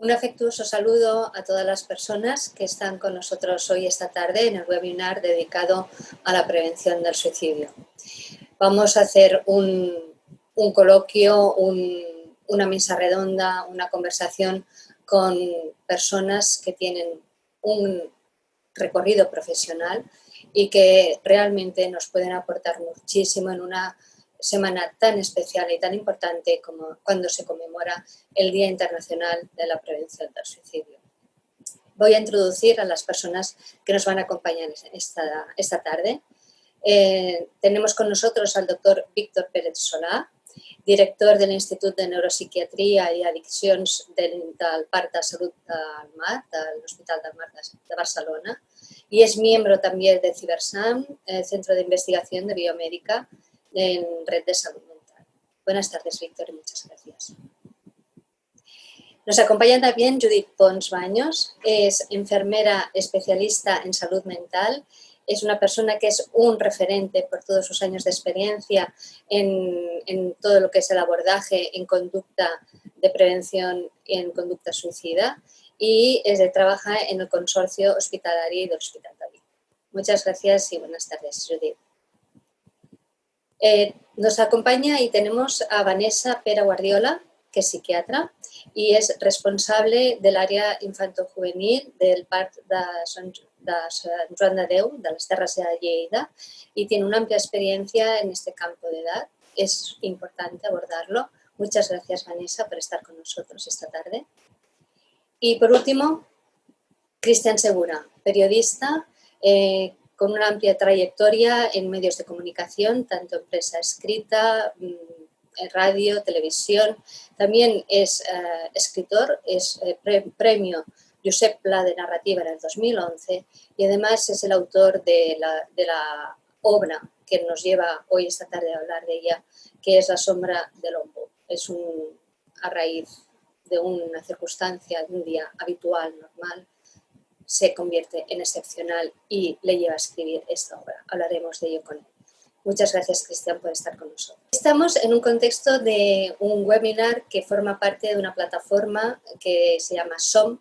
Un afectuoso saludo a todas las personas que están con nosotros hoy esta tarde en el webinar dedicado a la prevención del suicidio. Vamos a hacer un, coloquio, una mesa redonda, una conversación con personas que tienen un recorrido profesional y que realmente nos pueden aportar muchísimo en una semana tan especial y tan importante como cuando se conmemora el Día Internacional de la Prevención del Suicidio. Voy a introducir a las personas que nos van a acompañar esta, esta tarde. Eh, tenemos con nosotros al doctor Víctor Pérez Solá, director del Instituto de Neuropsiquiatría y Adicciones del, Parc de Salud del Mar, del Hospital del Mar de Barcelona, y es miembro también de CiberSAM, el Centro de Investigación de Biomédica, en Red de Salud Mental. Buenas tardes, Víctor, y muchas gracias. Nos acompaña también Judith Pons Baños, es enfermera especialista en salud mental, es una persona que es un referente por todos sus años de experiencia en, todo lo que es el abordaje en conducta de prevención y en conducta suicida y trabaja en el consorcio hospitalario y del Hospital David. Muchas gracias y buenas tardes, Judith. Eh, nos acompaña y tenemos a Vanessa Pera Guardiola, que es psiquiatra y es responsable del área infanto-juvenil del Parc de Sant, de Joan de Déu, de de Lleida, y tiene una amplia experiencia en este campo de edad. Es importante abordarlo. Muchas gracias, Vanessa, por estar con nosotros esta tarde. Y por último, Cristian Segura, periodista, eh, con una amplia trayectoria en medios de comunicación, tanto en prensa escrita, mm, en radio, televisión. También es eh, escritor, es eh, premio Josep Pla de narrativa en el 2011 y además es el autor de la, obra que nos lleva hoy esta tarde a hablar de ella, que es La sombra del Lombo. Es un, a raíz de una circunstancia, de un día habitual, normal, se convierte en excepcional y le lleva a escribir esta obra. Hablaremos de ello con él. Muchas gracias, Cristian, por estar con nosotros. Estamos en un contexto de un webinar que forma parte de una plataforma que se llama SOM,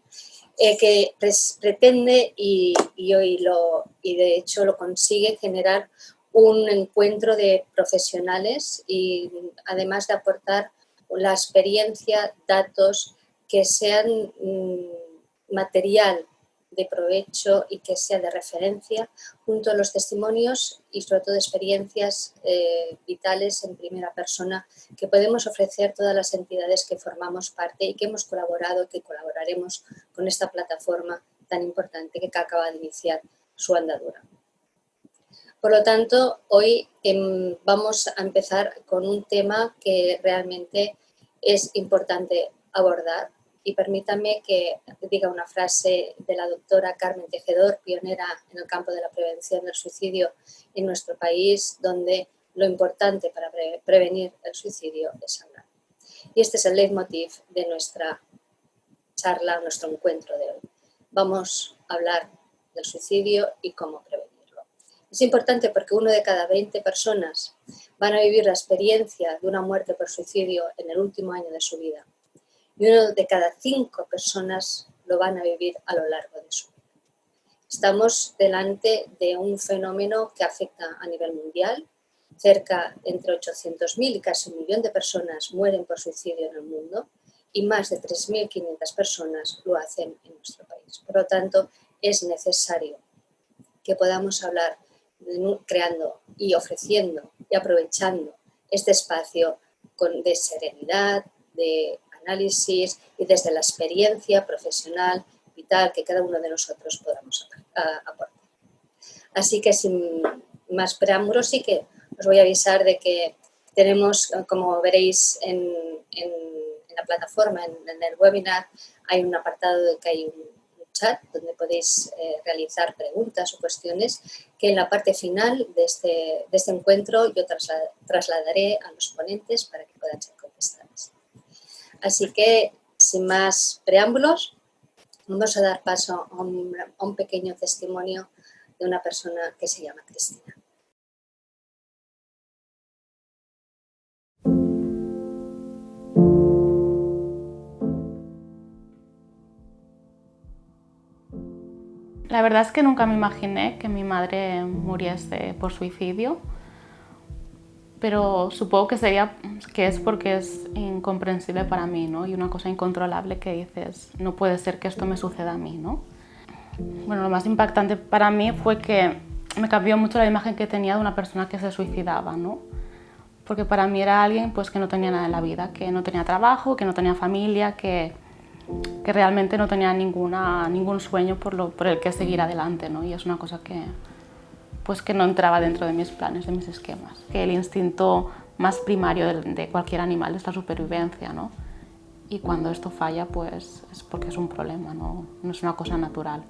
eh, que pretende y, hoy lo, y de hecho lo consigue generar un encuentro de profesionales y además de aportar la experiencia, datos que sean mm, material de provecho y que sea de referencia, junto a los testimonios y sobre todo experiencias eh, vitales en primera persona que podemos ofrecer todas las entidades que formamos parte y que hemos colaborado que colaboraremos con esta plataforma tan importante que acaba de iniciar su andadura. Por lo tanto, hoy em, vamos a empezar con un tema que realmente es importante abordar y permítame que diga una frase de la doctora Carmen Tejedor, pionera en el campo de la prevención del suicidio en nuestro país, donde lo importante para prevenir el suicidio es hablar. Y este es el leitmotiv de nuestra charla, nuestro encuentro de hoy. Vamos a hablar del suicidio y cómo prevenirlo. Es importante porque uno de cada 20 personas van a vivir la experiencia de una muerte por suicidio en el último año de su vida y uno de cada cinco personas lo van a vivir a lo largo de su vida. Estamos delante de un fenómeno que afecta a nivel mundial. Cerca entre 800.000 y casi un millón de personas mueren por suicidio en el mundo y más de 3.500 personas lo hacen en nuestro país. Por lo tanto, es necesario que podamos hablar creando y ofreciendo y aprovechando este espacio con, de serenidad, de análisis y desde la experiencia profesional, vital que cada uno de nosotros podamos aportar. Así que sin más preámbulos sí que os voy a avisar de que tenemos, como veréis en, la plataforma, en, el webinar, hay un apartado de que hay un, chat donde podéis eh, realizar preguntas o cuestiones que en la parte final de este, este encuentro yo trasladaré a los ponentes para que puedan ser contestadas. Así que, sin más preámbulos, vamos a dar paso a un, pequeño testimonio de una persona que se llama Cristina. La verdad es que nunca me imaginé que mi madre muriese por suicidio pero supongo que sería que es porque es incomprensible para mí, ¿no? Y una cosa incontrolable que dices, no puede ser que esto me suceda a mí, ¿no? Bueno, lo más impactante para mí fue que me cambió mucho la imagen que tenía de una persona que se suicidaba, ¿no? Porque para mí era alguien pues, que no tenía nada en la vida, que no tenía trabajo, que no tenía familia, que, que realmente no tenía ninguna, ningún sueño por, lo, por el que seguir adelante, ¿no? Y es una cosa que, pues, que no entraba dentro de mis planes, de mis esquemas. Que el instinto más primario de, cualquier animal es la supervivencia, ¿no? Y cuando esto falla, pues es porque es un problema, no, no es una cosa natural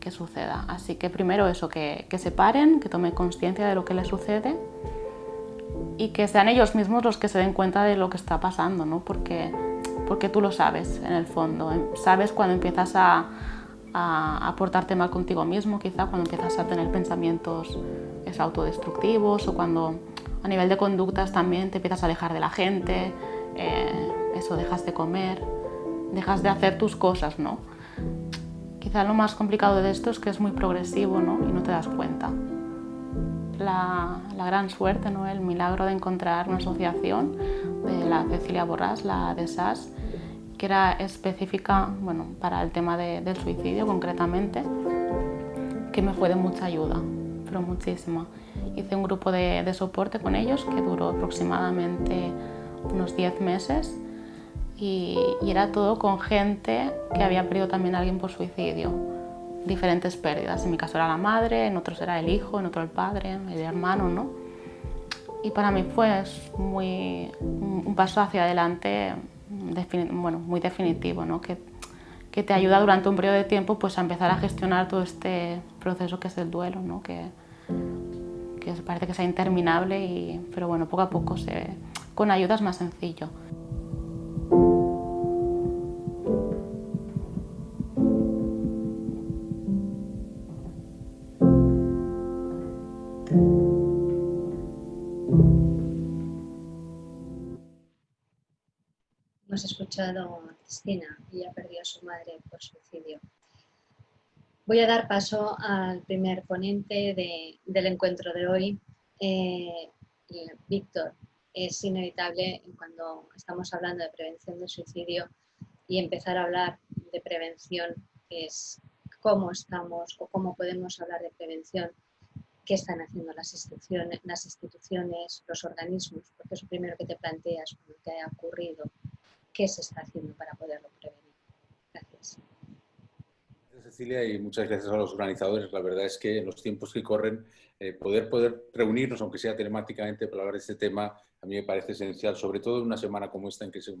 que suceda. Así que primero eso, que, que se paren, que tomen conciencia de lo que les sucede y que sean ellos mismos los que se den cuenta de lo que está pasando, ¿no? porque, porque tú lo sabes en el fondo. Sabes cuando empiezas a, a, portarte mal contigo mismo, quizá cuando empiezas a tener pensamientos es, autodestructivos o cuando a nivel de conductas también te empiezas a alejar de la gente, eh, eso, dejas de comer, dejas de hacer tus cosas, ¿no? Quizá lo más complicado de esto es que es muy progresivo ¿no? y no te das cuenta. La, gran suerte, ¿no? el milagro de encontrar una asociación de la Cecilia Borrás, la de SAS, era específica bueno, para el tema del suicidio concretamente, que me fue de mucha ayuda, pero muchísima. Hice un grupo de, de soporte con ellos que duró aproximadamente unos 10 meses y, era todo con gente que había perdido también a alguien por suicidio. Diferentes pérdidas, en mi caso era la madre, en otros era el hijo, en otro el padre, el hermano, ¿no? Y para mí fue muy, un paso hacia adelante bueno, muy definitivo, ¿no? que, que te ayuda durante un periodo de tiempo pues, a empezar a gestionar todo este proceso que es el duelo, ¿no? que, que parece que sea interminable, y, pero bueno, poco a poco se, con ayuda es más sencillo. Escuchado Cristina, ella perdió a su madre por suicidio. Voy a dar paso al primer ponente del encuentro de hoy. Eh, Víctor, es inevitable cuando estamos hablando de prevención del suicidio y empezar a hablar de prevención, es cómo estamos o cómo podemos hablar de prevención, qué están haciendo las instituciones, las instituciones los organismos, porque es lo primero que te planteas cuando te ha ocurrido qué se está haciendo para poderlo prevenir. Gracias. Cecilia, y muchas gracias a los organizadores. La verdad es que en los tiempos que corren, eh, poder, poder reunirnos, aunque sea telemáticamente, para hablar de este tema, a mí me parece esencial, sobre todo en una semana como esta, en que es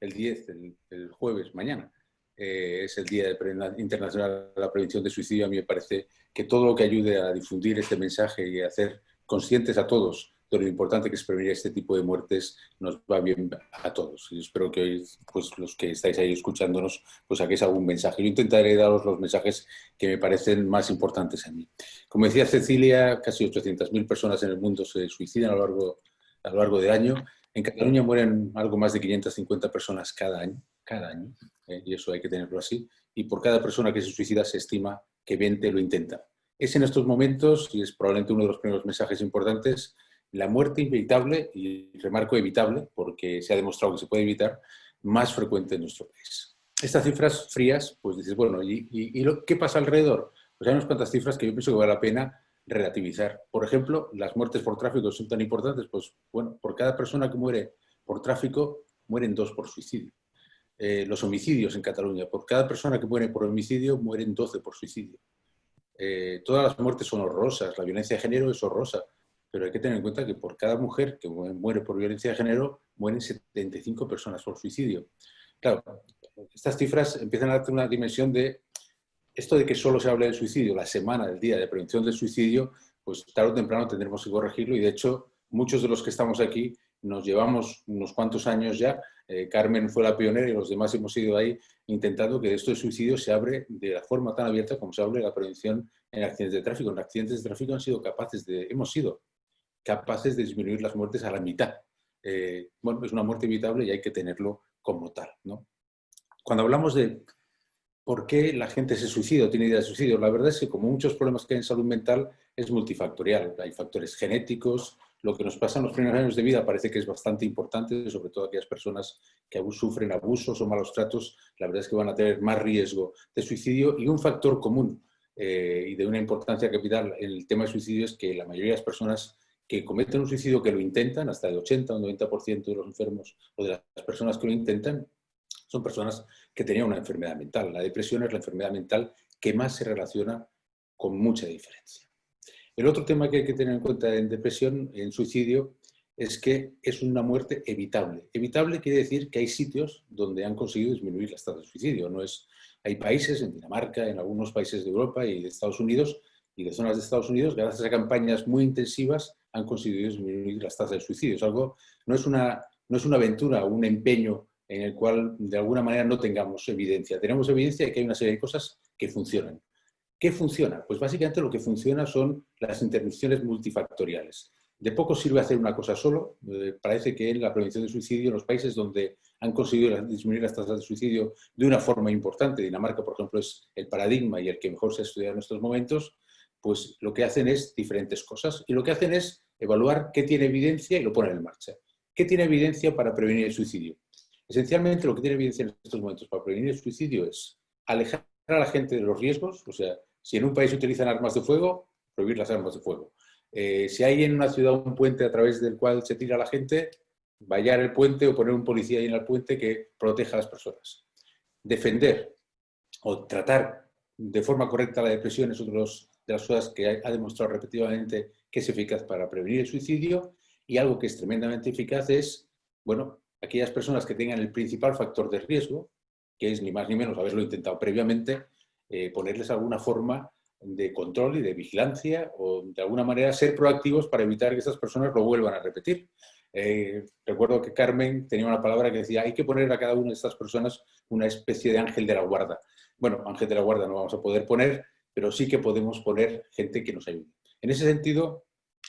el 10, el, jueves, mañana, eh, es el Día Internacional de la Prevención de Suicidio. A mí me parece que todo lo que ayude a difundir este mensaje y a hacer conscientes a todos de lo importante que es prevenir este tipo de muertes nos va bien a todos. Y espero que hoy, pues los que estáis ahí escuchándonos, pues saquéis algún mensaje. Yo intentaré daros los mensajes que me parecen más importantes a mí. Como decía Cecilia, casi 800.000 personas en el mundo se suicidan a lo largo, a lo largo del año. En Cataluña mueren algo más de 550 personas cada año, cada año, ¿eh? y eso hay que tenerlo así. Y por cada persona que se suicida se estima que 20 lo intentan. Es en estos momentos, y es probablemente uno de los primeros mensajes importantes, la muerte inevitable, y remarco evitable, porque se ha demostrado que se puede evitar, más frecuente en nuestro país. Estas cifras frías, pues dices, bueno, ¿y, qué pasa alrededor? Pues hay unas cuantas cifras que yo pienso que vale la pena relativizar. Por ejemplo, las muertes por tráfico son tan importantes, pues bueno, por cada persona que muere por tráfico, mueren dos por suicidio. Eh, los homicidios en Cataluña, por cada persona que muere por homicidio, mueren 12 por suicidio. Eh, todas las muertes son horrorosas, la violencia de género es horrorosa, pero hay que tener en cuenta que por cada mujer que muere por violencia de género, mueren 75 personas por suicidio. Claro, estas cifras empiezan a darte una dimensión de esto de que solo se habla del suicidio, la semana del día de prevención del suicidio, pues tarde o temprano tendremos que corregirlo y de hecho muchos de los que estamos aquí nos llevamos unos cuantos años ya, eh, Carmen fue la pionera y los demás hemos ido ahí intentando que esto de suicidio se abre de la forma tan abierta como se abre la prevención en accidentes de tráfico. En accidentes de tráfico han sido capaces de, hemos sido capaces de disminuir las muertes a la mitad. Eh, bueno, es una muerte evitable y hay que tenerlo como tal. ¿no? Cuando hablamos de ¿Por qué la gente se suicida o tiene idea de suicidio? La verdad es que como muchos problemas que hay en salud mental es multifactorial. Hay factores genéticos, lo que nos pasa en los primeros años de vida parece que es bastante importante, sobre todo aquellas personas que sufren abusos o malos tratos, la verdad es que van a tener más riesgo de suicidio y un factor común eh, y de una importancia capital en el tema de suicidio es que la mayoría de las personas que cometen un suicidio, que lo intentan, hasta el 80 o 90% de los enfermos o de las personas que lo intentan, son personas que tenían una enfermedad mental. La depresión es la enfermedad mental que más se relaciona con mucha diferencia. El otro tema que hay que tener en cuenta en depresión, en suicidio, es que es una muerte evitable. Evitable quiere decir que hay sitios donde han conseguido disminuir las tasas de suicidio. No es, hay países, en Dinamarca, en algunos países de Europa y de Estados Unidos, y de zonas de Estados Unidos, gracias a campañas muy intensivas, han conseguido disminuir las tasas de suicidio. Es algo, no es una, no es una aventura un empeño en el cual de alguna manera no tengamos evidencia. Tenemos evidencia de que hay una serie de cosas que funcionan. ¿Qué funciona? Pues básicamente lo que funciona son las intervenciones multifactoriales. De poco sirve hacer una cosa solo. Eh, parece que en la prevención de suicidio, en los países donde han conseguido disminuir las tasas de suicidio de una forma importante, Dinamarca, por ejemplo, es el paradigma y el que mejor se ha estudiado en estos momentos, pues lo que hacen es diferentes cosas. Y lo que hacen es evaluar qué tiene evidencia y lo ponen en marcha. ¿Qué tiene evidencia para prevenir el suicidio? Esencialmente lo que tiene evidencia en estos momentos para prevenir el suicidio es alejar a la gente de los riesgos, o sea, si en un país utilizan armas de fuego, prohibir las armas de fuego. Eh, si hay en una ciudad un puente a través del cual se tira la gente, vallar el puente o poner un policía ahí en el puente que proteja a las personas. Defender o tratar de forma correcta la depresión es una de las cosas que ha demostrado repetidamente que es eficaz para prevenir el suicidio y algo que es tremendamente eficaz es, bueno, aquellas personas que tengan el principal factor de riesgo, que es ni más ni menos haberlo intentado previamente, eh, ponerles alguna forma de control y de vigilancia o de alguna manera ser proactivos para evitar que estas personas lo vuelvan a repetir. Eh, recuerdo que Carmen tenía una palabra que decía hay que poner a cada una de estas personas una especie de ángel de la guarda. Bueno, ángel de la guarda no vamos a poder poner, pero sí que podemos poner gente que nos ayude. En ese sentido,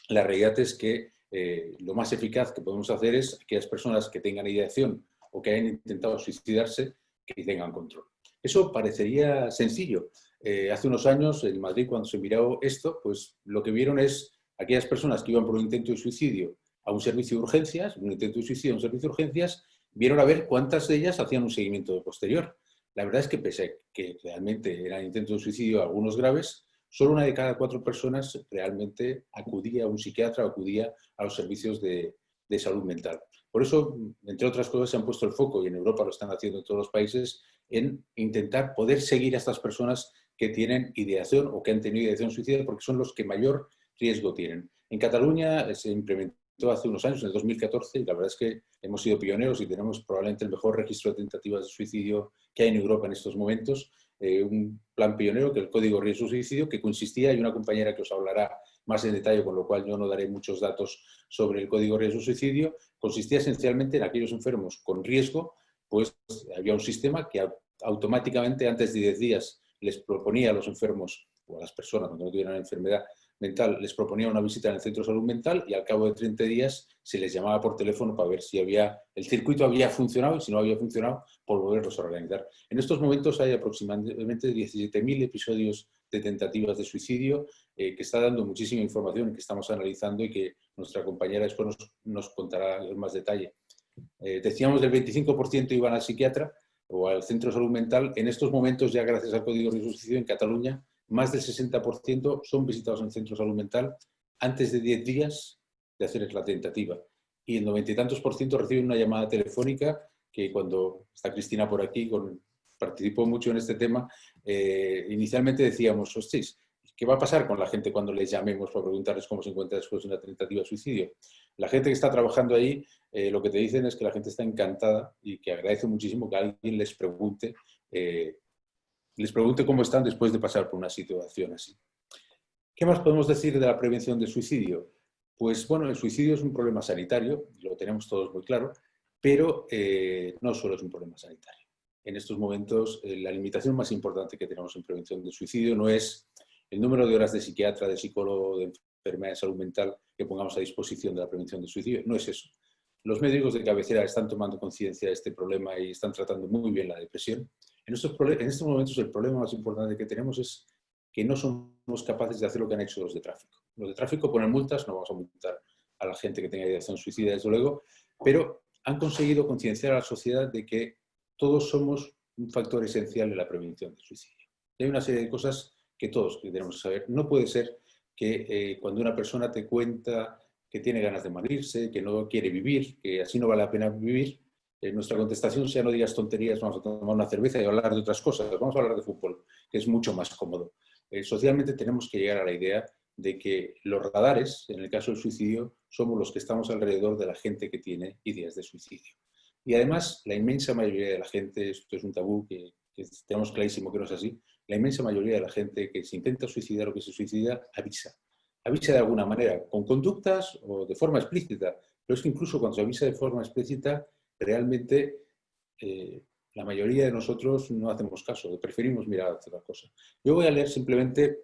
la realidad es que eh, lo más eficaz que podemos hacer es que aquellas personas que tengan ideación o que hayan intentado suicidarse, que tengan control. Eso parecería sencillo. Eh, hace unos años en Madrid, cuando se miró esto, pues lo que vieron es aquellas personas que iban por un intento de suicidio a un servicio de urgencias, un intento de suicidio a un servicio de urgencias, vieron a ver cuántas de ellas hacían un seguimiento posterior. La verdad es que pese a que realmente eran intentos de suicidio algunos graves, solo una de cada cuatro personas realmente acudía a un psiquiatra o acudía a los servicios de, salud mental. Por eso, entre otras cosas, se han puesto el foco, y en Europa lo están haciendo en todos los países, en intentar poder seguir a estas personas que tienen ideación o que han tenido ideación suicida, porque son los que mayor riesgo tienen. En Cataluña se implementó hace unos años, en el 2014, y la verdad es que hemos sido pioneros y tenemos probablemente el mejor registro de tentativas de suicidio que hay en Europa en estos momentos, eh, un plan pionero que el Código Riesgo Suicidio, que consistía, y una compañera que os hablará más en detalle, con lo cual yo no daré muchos datos sobre el Código Riesgo Suicidio, consistía esencialmente en aquellos enfermos con riesgo, pues había un sistema que automáticamente antes de 10 días les proponía a los enfermos o a las personas cuando no tuvieran enfermedad mental, les proponía una visita en el centro de salud mental y al cabo de 30 días se les llamaba por teléfono para ver si había, el circuito había funcionado y si no había funcionado, por volverlos a organizar. En estos momentos hay aproximadamente 17.000 episodios de tentativas de suicidio eh, que está dando muchísima información que estamos analizando y que nuestra compañera después nos, contará en más detalle. Eh, decíamos del 25% iban al psiquiatra o al centro de salud mental. En estos momentos, ya gracias al Código de Suicidio en Cataluña, más del 60% son visitados en centro de salud mental antes de 10 días de hacer la tentativa. Y el noventa y tantos por ciento reciben una llamada telefónica que cuando está Cristina por aquí, con, participó mucho en este tema, eh, inicialmente decíamos, hostia, ¿qué va a pasar con la gente cuando les llamemos para preguntarles cómo se encuentra después de una tentativa de suicidio? La gente que está trabajando ahí, eh, lo que te dicen es que la gente está encantada y que agradece muchísimo que alguien les pregunte eh, les pregunte cómo están después de pasar por una situación así. ¿Qué más podemos decir de la prevención del suicidio? Pues bueno, el suicidio es un problema sanitario, lo tenemos todos muy claro, pero eh, no solo es un problema sanitario. En estos momentos, eh, la limitación más importante que tenemos en prevención del suicidio no es el número de horas de psiquiatra, de psicólogo, de enfermedad de salud mental que pongamos a disposición de la prevención del suicidio, no es eso. Los médicos de cabecera están tomando conciencia de este problema y están tratando muy bien la depresión. En estos, en estos momentos el problema más importante que tenemos es que no somos capaces de hacer lo que han hecho los de tráfico. Los de tráfico ponen multas, no vamos a multar a la gente que tenga ideación suicida, desde luego, pero han conseguido concienciar a la sociedad de que todos somos un factor esencial en la prevención del suicidio. hay una serie de cosas que todos tenemos que saber. No puede ser que eh, cuando una persona te cuenta que tiene ganas de morirse, que no quiere vivir, que así no vale la pena vivir, nuestra contestación sea no digas tonterías, vamos a tomar una cerveza y hablar de otras cosas, vamos a hablar de fútbol, que es mucho más cómodo. Eh, socialmente tenemos que llegar a la idea de que los radares, en el caso del suicidio, somos los que estamos alrededor de la gente que tiene ideas de suicidio. Y además, la inmensa mayoría de la gente, esto es un tabú que, tenemos clarísimo que no es así, la inmensa mayoría de la gente que se intenta suicidar o que se suicida avisa. Avisa de alguna manera, con conductas o de forma explícita. Pero es que incluso cuando se avisa de forma explícita, realmente eh, la mayoría de nosotros no hacemos caso, preferimos mirar a otra cosa. Yo voy a leer simplemente,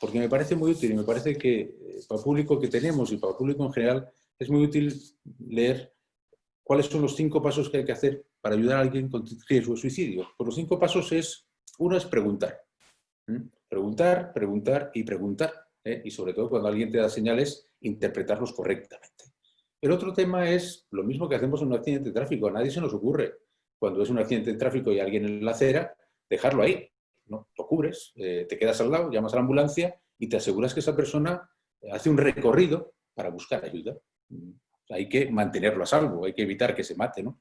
porque me parece muy útil y me parece que eh, para el público que tenemos y para el público en general, es muy útil leer cuáles son los cinco pasos que hay que hacer para ayudar a alguien con riesgo de suicidio. Pues los cinco pasos es, uno es preguntar. Preguntar, preguntar y preguntar. ¿eh? Y sobre todo cuando alguien te da señales, interpretarlos correctamente. El otro tema es lo mismo que hacemos en un accidente de tráfico. A nadie se nos ocurre, cuando es un accidente de tráfico y alguien en la acera, dejarlo ahí. ¿no? Lo cubres, eh, te quedas al lado, llamas a la ambulancia y te aseguras que esa persona hace un recorrido para buscar ayuda. Hay que mantenerlo a salvo, hay que evitar que se mate. ¿no?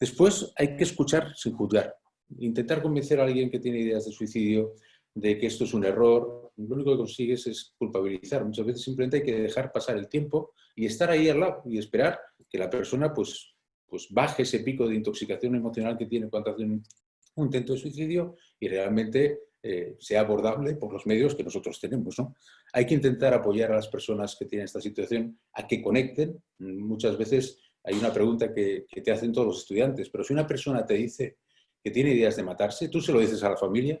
Después hay que escuchar sin juzgar. Intentar convencer a alguien que tiene ideas de suicidio de que esto es un error, lo único que consigues es culpabilizar. Muchas veces simplemente hay que dejar pasar el tiempo y estar ahí al lado y esperar que la persona pues, pues baje ese pico de intoxicación emocional que tiene cuando hace un, intento de suicidio y realmente eh, sea abordable por los medios que nosotros tenemos. ¿no? Hay que intentar apoyar a las personas que tienen esta situación a que conecten. Muchas veces hay una pregunta que, que te hacen todos los estudiantes, pero si una persona te dice que tiene ideas de matarse, tú se lo dices a la familia,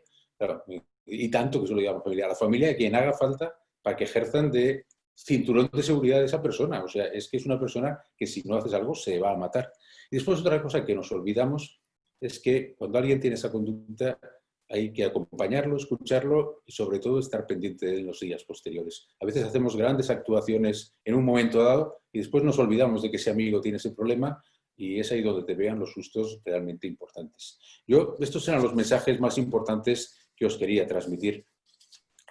y tanto que se lo diga a la familia, a la familia quien haga falta para que ejerzan de cinturón de seguridad de esa persona. O sea, es que es una persona que si no haces algo se va a matar. Y después otra cosa que nos olvidamos es que cuando alguien tiene esa conducta hay que acompañarlo, escucharlo y sobre todo estar pendiente de los días posteriores. A veces hacemos grandes actuaciones en un momento dado y después nos olvidamos de que ese amigo tiene ese problema y es ahí donde te vean los sustos realmente importantes. Yo, estos eran los mensajes más importantes que os quería transmitir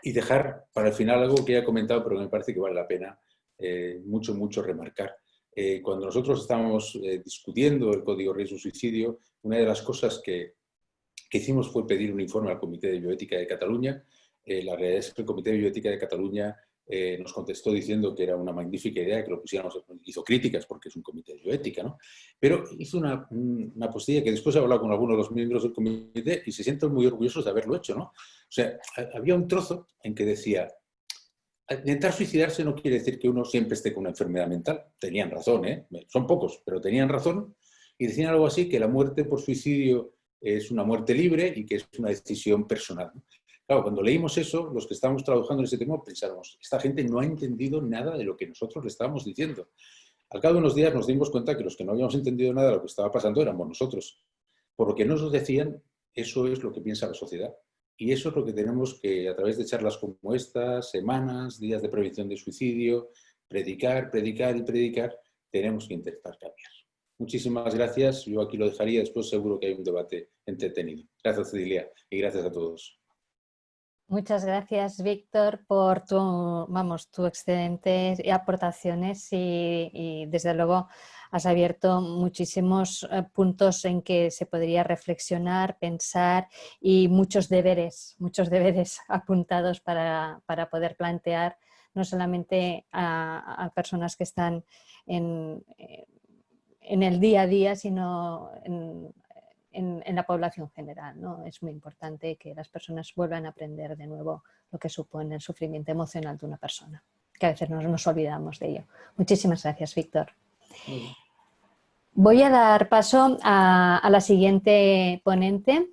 y dejar para el final algo que ya he comentado, pero me parece que vale la pena eh, mucho, mucho remarcar. Eh, cuando nosotros estábamos eh, discutiendo el Código Riesgo-Suicidio, una de las cosas que, que, hicimos fue pedir un informe al Comité de Bioética de Cataluña. la realidad es que el Comité de Bioética de Cataluña eh, nos contestó diciendo que era una magnífica idea que lo pusiéramos, hizo críticas porque es un comité de bioética, ¿no? Pero hizo una, una postilla que después he hablado con algunos de los miembros del comité y se sienten muy orgullosos de haberlo hecho, ¿no? O sea, había un trozo en que decía, intentar suicidarse no quiere decir que uno siempre esté con una enfermedad mental. Tenían razón, ¿eh? Son pocos, pero tenían razón. Y decían algo así, que la muerte por suicidio es una muerte libre y que es una decisión personal. Claro, cuando leímos eso, los que estábamos trabajando en ese tema pensábamos, esta gente no ha entendido nada de lo que nosotros le estábamos diciendo. Al cabo de unos días nos dimos cuenta que los que no habíamos entendido nada de lo que estaba pasando éramos nosotros. Por lo que nos decían, eso es lo que piensa la sociedad. Y eso es lo que tenemos que, a través de charlas como estas, semanas, días de prevención de suicidio, predicar, predicar y predicar, tenemos que intentar cambiar. Muchísimas gracias. Yo aquí lo dejaría. Después seguro que hay un debate entretenido. Gracias, Cecilia, y gracias a todos. Muchas gracias, Víctor, por tu, vamos, tu excelentes aportaciones y, desde luego has abierto muchísimos eh, puntos en que se podría reflexionar, pensar y muchos deberes, muchos deberes apuntados para, poder plantear no solamente a, personas que están en, en, el día a día, sino en, en, la población general. ¿no? Es muy importante que las personas vuelvan a aprender de nuevo lo que supone el sufrimiento emocional de una persona, que a veces nos, nos olvidamos de ello. Muchísimas gracias, Víctor. Voy a dar paso a, la siguiente ponente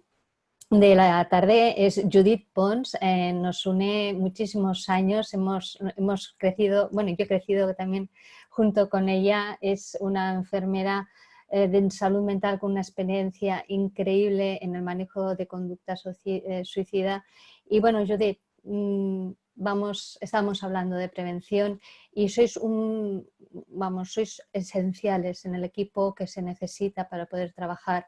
de la tarde, es Judith Pons, eh, nos une muchísimos años, hemos, hemos crecido, bueno, yo he crecido también junto con ella, es una enfermera de salud mental con una experiencia increíble en el manejo de conducta eh, suicida. Y bueno, de, mm, vamos, estamos hablando de prevención y sois un, vamos, sois esenciales en el equipo que se necesita para poder trabajar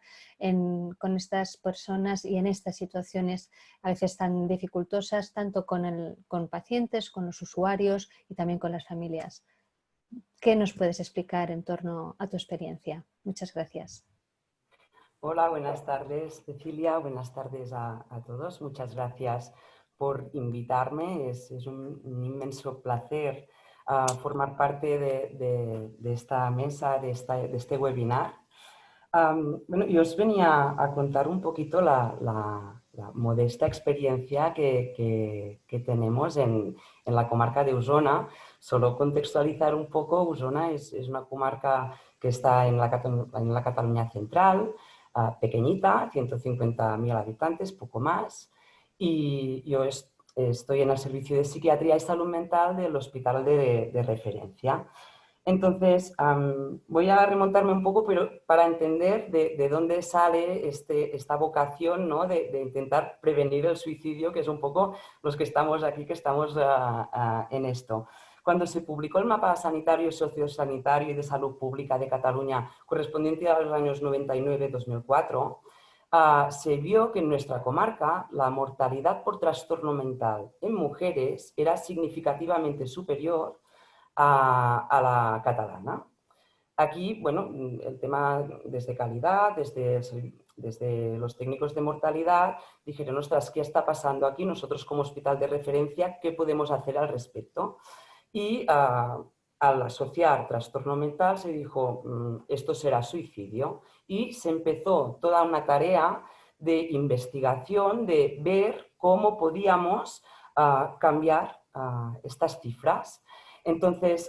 con estas personas y en estas situaciones a veces tan dificultosas, tanto con, el, con pacientes, con los usuarios y también con las familias. ¿Qué nos puedes explicar en torno a tu experiencia? Muchas gracias. Hola, buenas tardes Cecilia, buenas tardes a, todos. Muchas gracias por invitarme. Es, un, inmenso placer ah, formar parte de, esta mesa, de, este webinar. bueno, yo os venía a contar un poquito la, modesta experiencia que, tenemos en, en, la comarca de Usona Solo contextualizar un poco, Usona es, una comarca que está en la, en la Cataluña central, ah, pequeñita, 150.000 habitantes, poco más, y yo estoy en el servicio de psiquiatría y salud mental del hospital de, referencia. Entonces, voy a remontarme un poco pero para entender de, dónde sale este, esta vocación ¿no? de, intentar prevenir el suicidio, que es un poco los que estamos aquí, que estamos ah, ah, en esto. Cuando se publicó el mapa sanitario, sociosanitario y de salud pública de Cataluña correspondiente a los años 99-2004, ah, se vio que en nuestra comarca la mortalidad por trastorno mental en mujeres era significativamente superior a, la catalana. Aquí, bueno, el tema desde calidad, desde, los técnicos de mortalidad, dijeron, ostras, ¿qué está pasando aquí? Nosotros como hospital de referencia, ¿qué podemos hacer al respecto? Y ah, al asociar trastorno mental se dijo mm, esto será suicidio y se empezó toda una tarea de investigación, de ver cómo podíamos ah, cambiar ah, estas cifras. Entonces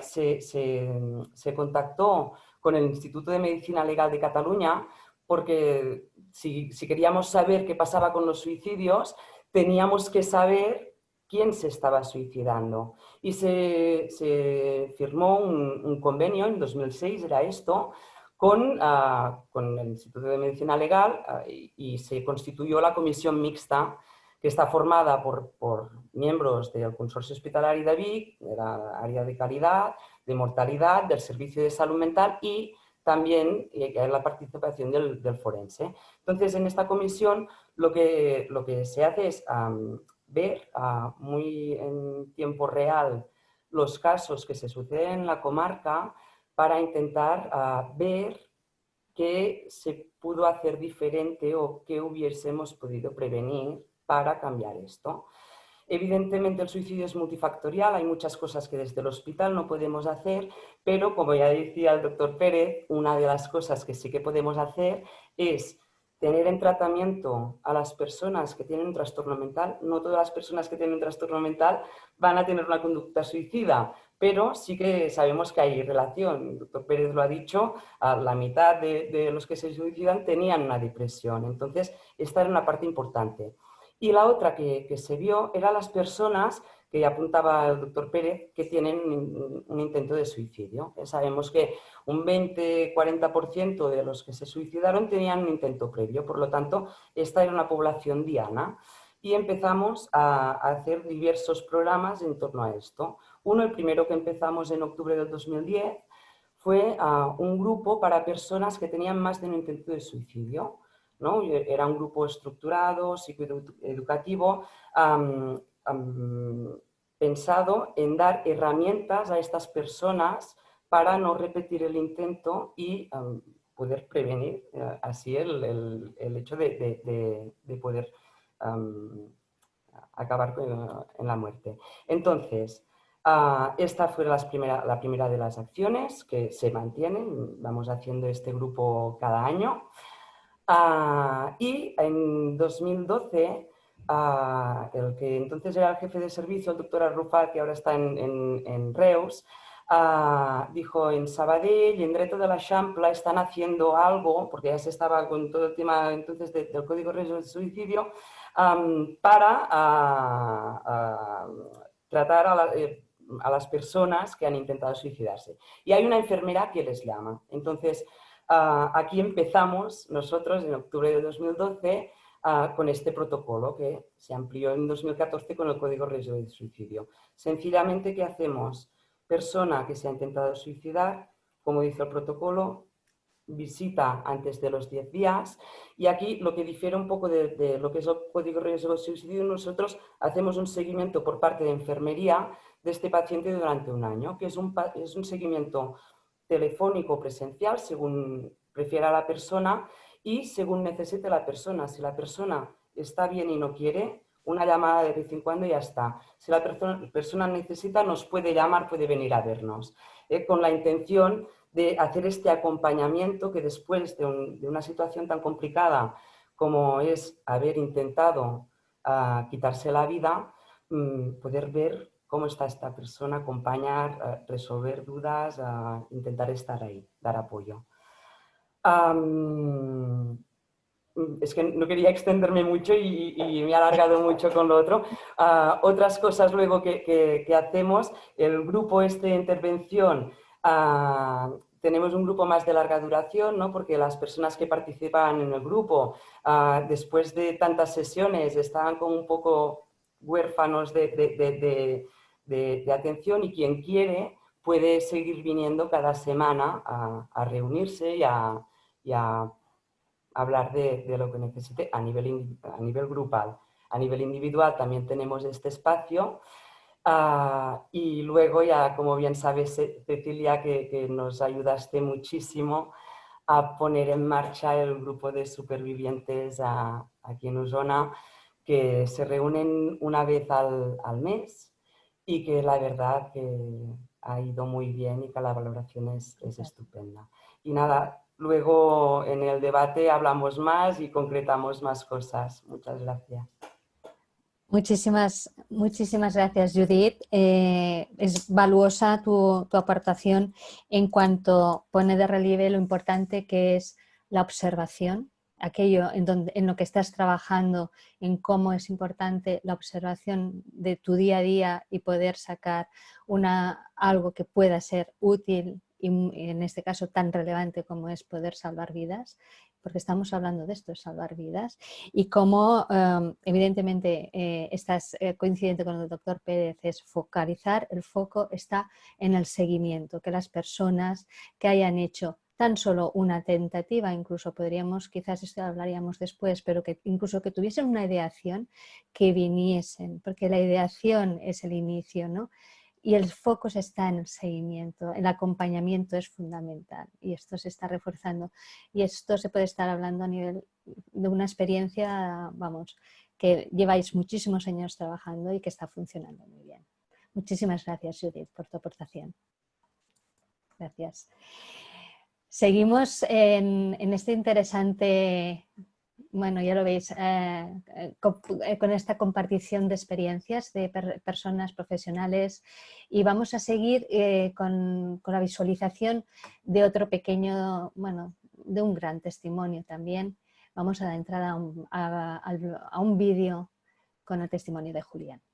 se, se, contactó con el Instituto de Medicina Legal de Cataluña porque si, si queríamos saber qué pasaba con los suicidios, teníamos que saber quién se estaba suicidando. Y se, firmó un, convenio en 2006, era esto, con, ah, con el Instituto de Medicina Legal ah, y, se constituyó la comisión mixta que está formada por, por miembros del Consorcio Hospitalario de Vic, de la área de calidad, de mortalidad, del Servicio de Salud Mental y también la participación del, del, forense. Entonces, en esta comisión lo que, lo que se hace es ver ah, muy en tiempo real los casos que se suceden en la comarca para intentar ah, ver qué se pudo hacer diferente o qué hubiésemos podido prevenir para cambiar esto. Evidentemente el suicidio es multifactorial, hay muchas cosas que desde el hospital no podemos hacer, pero como ya decía el doctor Pérez, una de las cosas que sí que podemos hacer es tener en tratamiento a las personas que tienen un trastorno mental. No todas las personas que tienen un trastorno mental van a tener una conducta suicida, pero sí que sabemos que hay relación. El doctor Pérez lo ha dicho, la mitad de, los que se suicidan tenían una depresión. Entonces, esta era una parte importante. Y la otra que, que se vio eran las personas apuntaba el doctor Pérez, que tienen un intento de suicidio. Sabemos que un 20-40% de los que se suicidaron tenían un intento previo, por lo tanto, esta era una población diana. Y empezamos a, hacer diversos programas en torno a esto. Uno, el primero que empezamos en octubre del 2010, fue un grupo para personas que tenían más de un intento de suicidio. ¿no? Era un grupo estructurado, psicoeducativo, pensado en dar herramientas a estas personas para no repetir el intento y poder prevenir eh, así el, hecho de, poder acabar en la muerte. Entonces, ah, esta fue la primera, la primera de las acciones que se mantienen, vamos haciendo este grupo cada año. Ah, y en 2012 el que entonces era el jefe de servicio, el doctor Arrufat, que ahora está en, Reus, dijo en Sabadell y en Dreto de la Champla están haciendo algo, porque ya se estaba con todo el tema entonces del Código de de Suicidio, para tratar eh, a, las personas que han intentado suicidarse. Y hay una enfermera que les llama. Entonces, ah, aquí empezamos nosotros en octubre de 2012 con este protocolo que se amplió en 2014 con el Código Riesgo de Suicidio. Sencillamente, ¿qué hacemos? Persona que se ha intentado suicidar, como dice el protocolo, visita antes de los 10 días y aquí lo que difiere un poco de, lo que es el código riesgo de suicidio, nosotros hacemos un seguimiento por parte de enfermería de este paciente durante un año, que es un, es un seguimiento telefónico presencial según prefiera la persona y según necesite la persona. Si la persona está bien y no quiere, una llamada de vez en cuando y ya está. Si la persona, necesita, nos puede llamar, puede venir a vernos, eh, con la intención de hacer este acompañamiento que después de, una situación tan complicada como es haber intentado ah, quitarse la vida, mm, poder ver cómo está esta persona, acompañar, ah, resolver dudas, ah, intentar estar ahí, dar apoyo. Es que no quería extenderme mucho y, me he alargado mucho con lo otro. otras cosas luego que, hacemos, el grupo este de intervención tenemos un grupo más de larga duración, ¿no? porque las personas que participan en el grupo, ah, después de tantas sesiones, estaban como un poco huérfanos de, atención y quien quiere puede seguir viniendo cada semana a, reunirse y a, hablar de, lo que necesite a nivel, a nivel grupal. A nivel individual también tenemos este espacio Ah, y luego ya, como bien sabes, Cecilia, que, nos ayudaste muchísimo a poner en marcha el grupo de supervivientes aquí en Usona, que se reúnen una vez al, mes y que la verdad que ha ido muy bien y que la valoración es, es estupenda. Y nada, luego en el debate hablamos más y concretamos más cosas. Muchas gracias. Muchísimas, muchísimas gracias, Judith. Eh, es valuosa tu, aportación en cuanto pone de relieve lo importante que es la observación, aquello en, donde, en lo que estás trabajando, en cómo es importante la observación de tu día a día y poder sacar una, algo que pueda ser útil y en este caso tan relevante como es poder salvar vidas porque estamos hablando de esto, salvar vidas, y como em, evidentemente eh, estás eh, coincidente con el doctor Pérez, es focalizar, el foco está en el seguimiento, que las personas que hayan hecho tan solo una tentativa, incluso podríamos, quizás esto hablaríamos después, pero que incluso que tuviesen una ideación, que viniesen, porque la ideación es el inicio, ¿no? Y el foco está en el seguimiento, el acompañamiento es fundamental y esto se está reforzando y esto se puede estar hablando a nivel de una experiencia, vamos, que lleváis muchísimos años trabajando y que está funcionando muy bien. Muchísimas gracias Judith por tu aportación. Gracias. Seguimos en, en este interesante bueno, ya lo veis, eh, eh, eh, con, esta compartición de experiencias de personas profesionales y vamos a seguir con, la visualización de otro pequeño, bueno, de un gran testimonio también. Vamos a dar entrada a un vídeo con el testimonio de Julián.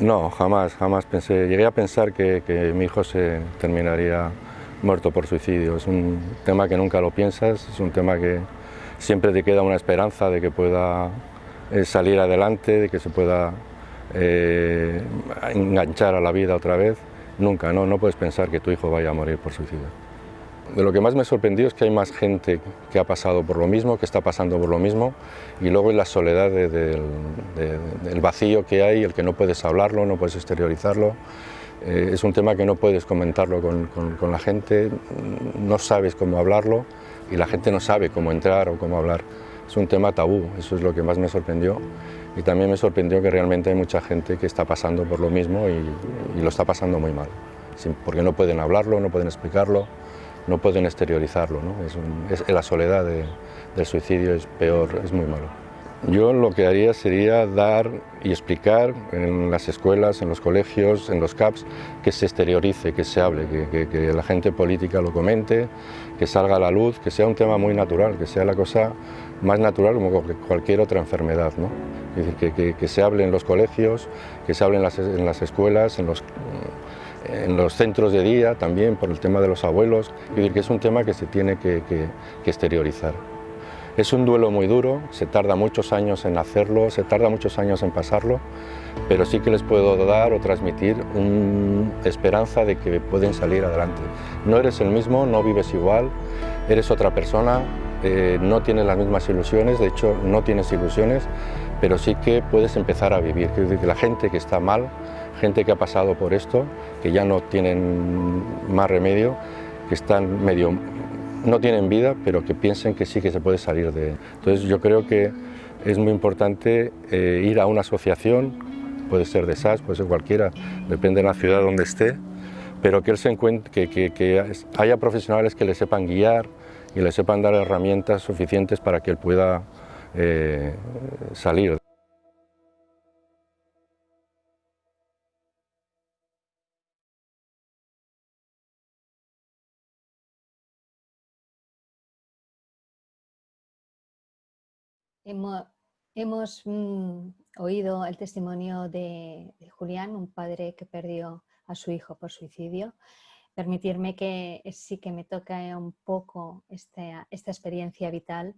No, jamás, jamás pensé. Llegué a pensar que, mi hijo se terminaría muerto por suicidio. Es un tema que nunca lo piensas, es un tema que siempre te queda una esperanza de que pueda eh, salir adelante, de que se pueda eh, enganchar a la vida otra vez. Nunca, no, no puedes pensar que tu hijo vaya a morir por suicidio. De lo que más me sorprendió es que hay más gente que ha pasado por lo mismo, que está pasando por lo mismo, y luego en la soledad del vacío que hay, el que no puedes hablarlo, no puedes exteriorizarlo. Eh, es un tema que no puedes comentarlo con, con, la gente, no sabes cómo hablarlo y la gente no sabe cómo entrar o cómo hablar. Es un tema tabú, eso es lo que más me sorprendió. Y también me sorprendió que realmente hay mucha gente que está pasando por lo mismo y, y lo está pasando muy mal, porque no pueden hablarlo, no pueden explicarlo no pueden exteriorizarlo. ¿no? Es, la soledad del suicidio es peor, es muy malo. Yo lo que haría sería dar y explicar en las escuelas, en los colegios, en los CAPS, que se exteriorice, que se hable, que, la gente política lo comente, que salga a la luz, que sea un tema muy natural, que sea la cosa más natural como cualquier otra enfermedad. ¿no? Que, se hable en los colegios, que se hable en las, escuelas, en los, en los, centros de día también, por el tema de los abuelos. Es decir, que es un tema que se tiene que, exteriorizar. Es un duelo muy duro, se tarda muchos años en hacerlo, se tarda muchos años en pasarlo, pero sí que les puedo dar o transmitir una esperanza de que pueden salir adelante. No eres el mismo, no vives igual, eres otra persona, eh, no tienes las mismas ilusiones, de hecho no tienes ilusiones, pero sí que puedes empezar a vivir. Que la gente que está mal, gente que ha pasado por esto, que ya no tienen más remedio, que están medio, no tienen vida, pero que piensen que sí que se puede salir de... Entonces yo creo que es muy importante eh, ir a una asociación, puede ser de SAS, puede ser cualquiera, depende de la ciudad donde esté, pero que, él se encuentre, que haya profesionales que le sepan guiar, y le sepan dar herramientas suficientes para que él pueda eh, salir. Hemos, mm, oído el testimonio de Julián, un padre que perdió a su hijo por suicidio permitirme que sí que me toca un poco esta, esta experiencia vital.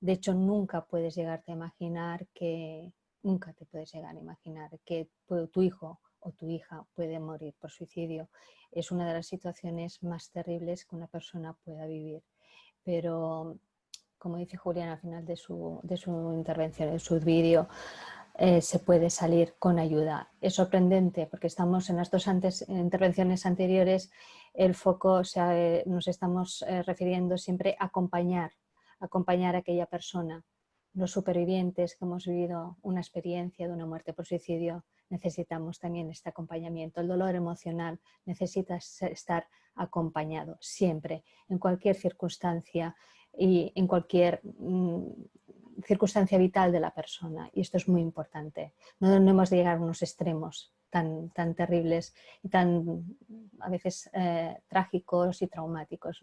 De hecho, nunca puedes llegarte a imaginar que, nunca te puedes llegar a imaginar que tu hijo o tu hija puede morir por suicidio. Es una de las situaciones más terribles que una persona pueda vivir. Pero, como dice Julián al final de su, de su intervención, en su vídeo, eh, se puede salir con ayuda. Es sorprendente porque estamos en las dos intervenciones anteriores, el foco nos estamos eh, refiriendo siempre a acompañar, acompañar a aquella persona. Los supervivientes que hemos vivido una experiencia de una muerte por suicidio necesitamos también este acompañamiento. El dolor emocional necesita estar acompañado siempre, en cualquier circunstancia y en cualquier mm, circunstancia vital de la persona y esto es muy importante. No, hemos de llegar a unos extremos tan, tan terribles y tan a veces eh, trágicos y traumáticos.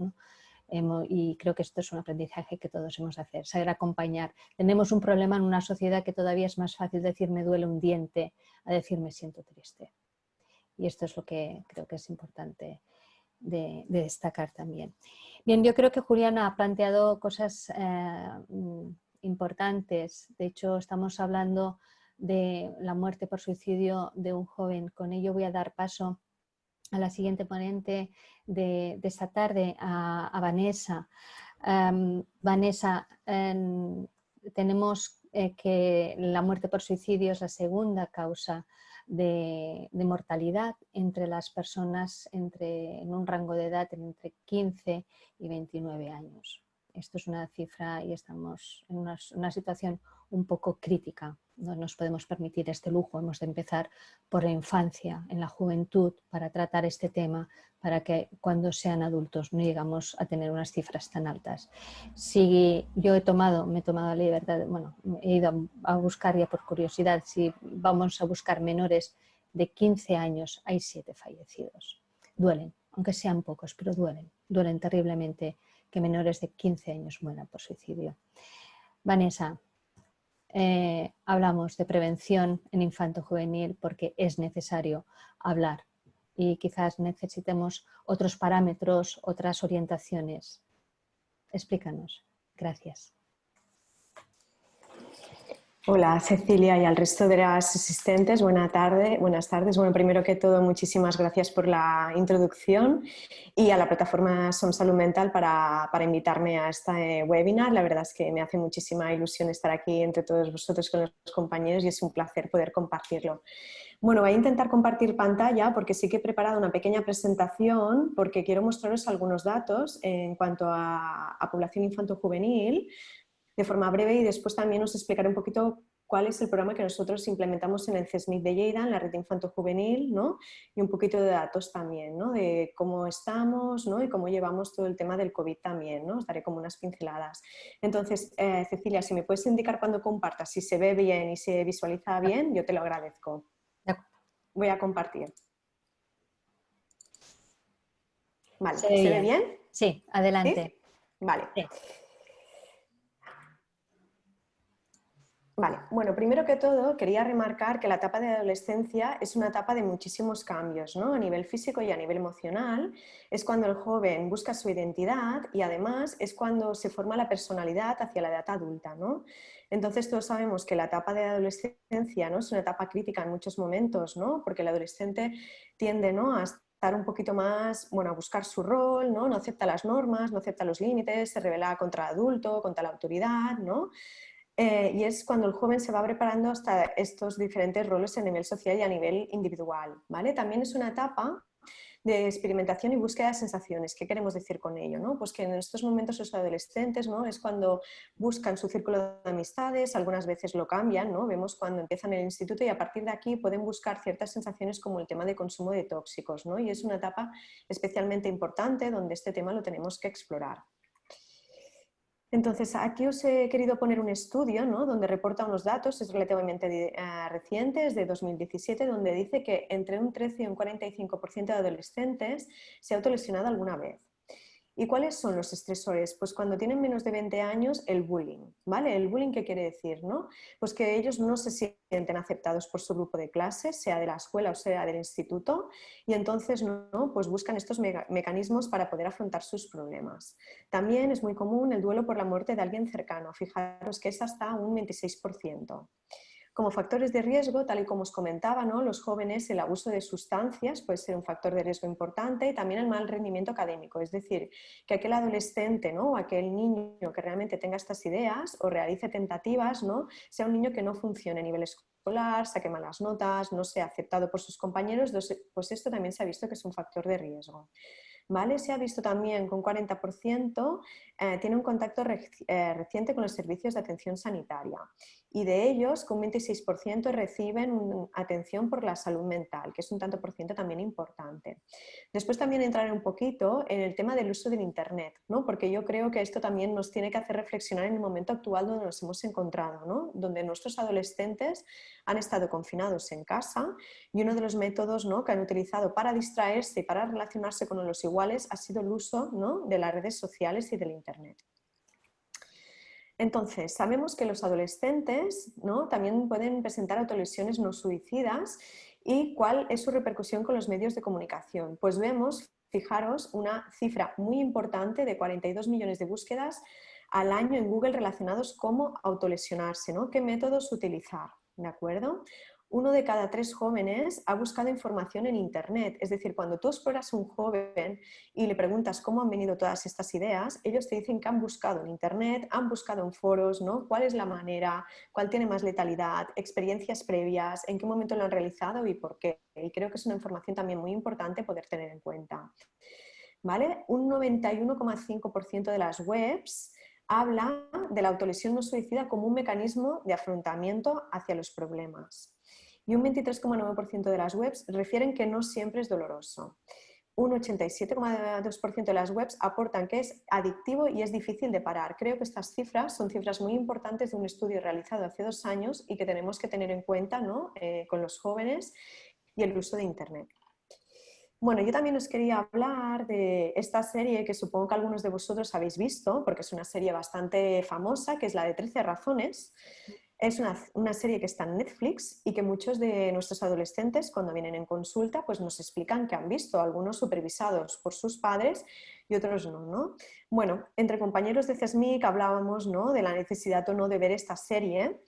y creo que esto es un aprendizaje que todos hemos de hacer, saber acompañar. Tenemos un problema en una sociedad que todavía es más fácil decir me duele un diente a decir me siento triste. Y esto es lo que creo que es importante de, destacar también. Bien, yo creo que Juliana ha planteado cosas eh, importantes. De hecho, estamos hablando de la muerte por suicidio de un joven. Con ello voy a dar paso a la siguiente ponente de, esta tarde, a, Vanessa. Em, Vanessa, em, tenemos eh, que la muerte por suicidio es la segunda causa de, mortalidad entre las personas entre, en un rango de edad entre 15 y 29 años. Esto es una cifra y estamos en una, situación un poco crítica. No nos podemos permitir este lujo. Hemos de empezar por la infancia, en la juventud, para tratar este tema, para que cuando sean adultos no llegamos a tener unas cifras tan altas. Si yo he tomado, me he tomado la libertad, bueno, he ido a buscar ya por curiosidad, si vamos a buscar menores de 15 años, hay siete fallecidos. Duelen, aunque sean pocos, pero duelen, duelen terriblemente que menores de 15 años mueran por suicidio. Vanessa, eh, hablamos de prevención en infanto juvenil porque es necesario hablar y quizás necesitemos otros parámetros, otras orientaciones. Explícanos. Gracias. Hola Cecilia y al resto de las asistentes, buena tarde, buenas tardes. Bueno, primero que todo, muchísimas gracias por la introducción y a la plataforma Som Salud Mental para, invitarme a este webinar. La verdad es que me hace muchísima ilusión estar aquí entre todos vosotros con los compañeros y es un placer poder compartirlo. Bueno, voy a intentar compartir pantalla porque sí que he preparado una pequeña presentación porque quiero mostraros algunos datos en cuanto a, a población infanto-juvenil de forma breve y después también os explicaré un poquito cuál es el programa que nosotros implementamos en el CESMIC de Lleida, en la red infanto-juvenil, ¿no? y un poquito de datos también, ¿no? de cómo estamos ¿no? y cómo llevamos todo el tema del COVID también, ¿no? os daré como unas pinceladas. Entonces, eh, Cecilia, si me puedes indicar cuando compartas, si se ve bien y se visualiza bien, yo te lo agradezco. Voy a compartir. Vale, ¿se, ve bien? Sí, adelante. Vale. Vale, bueno, primero que todo quería remarcar que la etapa de adolescencia es una etapa de muchísimos cambios, ¿no? A nivel físico y a nivel emocional. Es cuando el joven busca su identidad y además es cuando se forma la personalidad hacia la edad adulta, ¿no? Entonces todos sabemos que la etapa de adolescencia ¿no? es una etapa crítica en muchos momentos, ¿no? Porque el adolescente tiende ¿no? a estar un poquito más, bueno, a buscar su rol, ¿no? No acepta las normas, no acepta los límites, se revela contra el adulto, contra la autoridad, ¿no? Eh, y es cuando el joven se va preparando hasta estos diferentes roles a nivel social y a nivel individual. ¿vale? También es una etapa de experimentación y búsqueda de sensaciones. ¿Qué queremos decir con ello? ¿no? Pues que en estos momentos los adolescentes ¿no? es cuando buscan su círculo de amistades, algunas veces lo cambian, ¿no? vemos cuando empiezan el instituto y a partir de aquí pueden buscar ciertas sensaciones como el tema de consumo de tóxicos. ¿no? Y es una etapa especialmente importante donde este tema lo tenemos que explorar. Entonces, aquí os he querido poner un estudio ¿no? donde reporta unos datos, es relativamente uh, reciente, es de 2017, donde dice que entre un 13 y un 45% de adolescentes se ha autolesionado alguna vez. ¿Y cuáles son los estresores? Pues cuando tienen menos de 20 años, el bullying, ¿vale? ¿El bullying qué quiere decir? ¿no? Pues que ellos no se sienten aceptados por su grupo de clases, sea de la escuela o sea del instituto, y entonces ¿no? pues buscan estos mecanismos para poder afrontar sus problemas. También es muy común el duelo por la muerte de alguien cercano, fijaros que es hasta un 26%. Como factores de riesgo, tal y como os comentaba, ¿no? los jóvenes, el abuso de sustancias puede ser un factor de riesgo importante y también el mal rendimiento académico, es decir, que aquel adolescente ¿no? o aquel niño que realmente tenga estas ideas o realice tentativas, ¿no? sea un niño que no funcione a nivel escolar, saque malas notas, no sea aceptado por sus compañeros, pues esto también se ha visto que es un factor de riesgo. ¿Vale? Se ha visto también que un 40% eh, tiene un contacto eh, reciente con los servicios de atención sanitaria y de ellos con un 26% reciben atención por la salud mental, que es un tanto por ciento también importante. Después también entraré un poquito en el tema del uso del Internet, ¿no? porque yo creo que esto también nos tiene que hacer reflexionar en el momento actual donde nos hemos encontrado, ¿no? donde nuestros adolescentes han estado confinados en casa y uno de los métodos ¿no? que han utilizado para distraerse y para relacionarse con los iguales ha sido el uso ¿no? de las redes sociales y del Internet. Entonces, sabemos que los adolescentes ¿no? también pueden presentar autolesiones no suicidas y cuál es su repercusión con los medios de comunicación. Pues vemos, fijaros, una cifra muy importante de 42 millones de búsquedas al año en Google relacionados cómo autolesionarse, ¿no? qué métodos utilizar. ¿De acuerdo? Uno de cada tres jóvenes ha buscado información en Internet. Es decir, cuando tú exploras a un joven y le preguntas cómo han venido todas estas ideas, ellos te dicen que han buscado en Internet, han buscado en foros, ¿no? cuál es la manera, cuál tiene más letalidad, experiencias previas, en qué momento lo han realizado y por qué. Y creo que es una información también muy importante poder tener en cuenta. ¿Vale? Un 91,5% de las webs habla de la autolesión no suicida como un mecanismo de afrontamiento hacia los problemas y un 23,9% de las webs refieren que no siempre es doloroso. Un 87,2% de las webs aportan que es adictivo y es difícil de parar. Creo que estas cifras son cifras muy importantes de un estudio realizado hace dos años y que tenemos que tener en cuenta ¿no? Eh, con los jóvenes y el uso de Internet. Bueno, yo también os quería hablar de esta serie que supongo que algunos de vosotros habéis visto, porque es una serie bastante famosa, que es la de 13 razones. Es una, serie que está en Netflix y que muchos de nuestros adolescentes cuando vienen en consulta pues nos explican que han visto, algunos supervisados por sus padres y otros no. ¿no? Bueno, entre compañeros de CESMIC hablábamos ¿no? de la necesidad o no de ver esta serie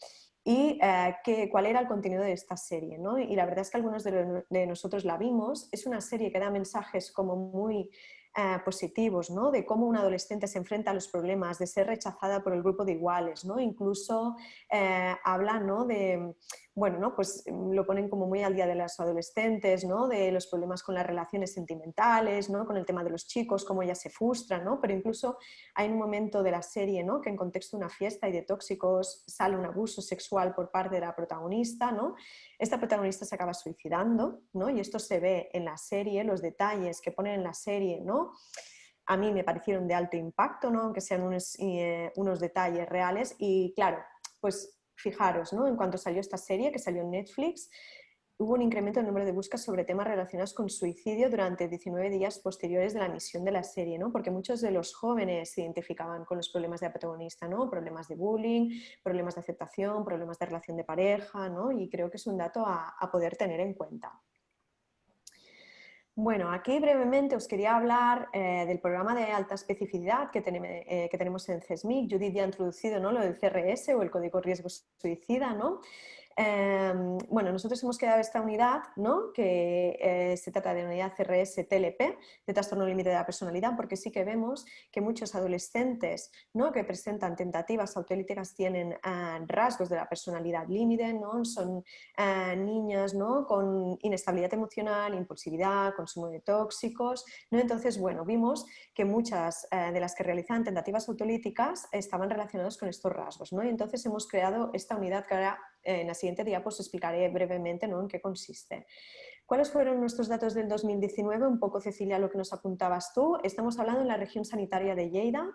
y eh, cuál era el contenido de esta serie. ¿no? Y la verdad es que algunos de, nosotros la vimos. Es una serie que da mensajes como muy eh, positivos, ¿no? de cómo un adolescente se enfrenta a los problemas, de ser rechazada por el grupo de iguales, ¿no? incluso eh, habla ¿no? de bueno, ¿no? pues mm, lo ponen como muy al día de los adolescentes, ¿no? de los problemas con las relaciones sentimentales, ¿no? con el tema de los chicos, cómo ellas se frustran, ¿no? pero incluso hay un momento de la serie ¿no? que en contexto de una fiesta y de tóxicos sale un abuso sexual por parte de la protagonista, ¿no? esta protagonista se acaba suicidando ¿no? y esto se ve en la serie, los detalles que ponen en la serie, ¿no? a mí me parecieron de alto impacto, ¿no? aunque sean unos, eh, unos detalles reales y claro, pues fijaros, ¿no? en cuanto salió esta serie, que salió en Netflix, hubo un incremento del número de búsquedas sobre temas relacionados con suicidio durante 19 días posteriores de la emisión de la serie, ¿no? porque muchos de los jóvenes se identificaban con los problemas de protagonista, ¿no? problemas de bullying, problemas de aceptación, problemas de relación de pareja, ¿no? y creo que es un dato a, poder tener en cuenta. Bueno, aquí brevemente os quería hablar eh, del programa de alta especificidad que, eh, que, tenemos en CESMIC. Judith ya ha introducido ¿no? lo del CRS o el Código Riesgo Suicida. ¿no? Em, bueno, nosotros hemos creado esta unidad, ¿no? que eh, se trata de unidad CRS TLP, de trastorno límite de la personalidad, porque sí que vemos que muchos adolescentes ¿no? que presentan tentativas autolíticas tienen ah, rasgos de la personalidad límite, ¿no? son ah, niñas ¿no? con inestabilidad emocional, impulsividad, consumo de tóxicos. ¿no? Entonces, bueno, vimos que muchas eh, de las que realizan tentativas autolíticas estaban relacionadas con estos rasgos. ¿no? Y entonces hemos creado esta unidad que ahora en la siguiente día pues explicaré brevemente ¿no? en qué consiste. ¿Cuáles fueron nuestros datos del 2019? Un poco, Cecilia, lo que nos apuntabas tú. Estamos hablando en la región sanitaria de Lleida.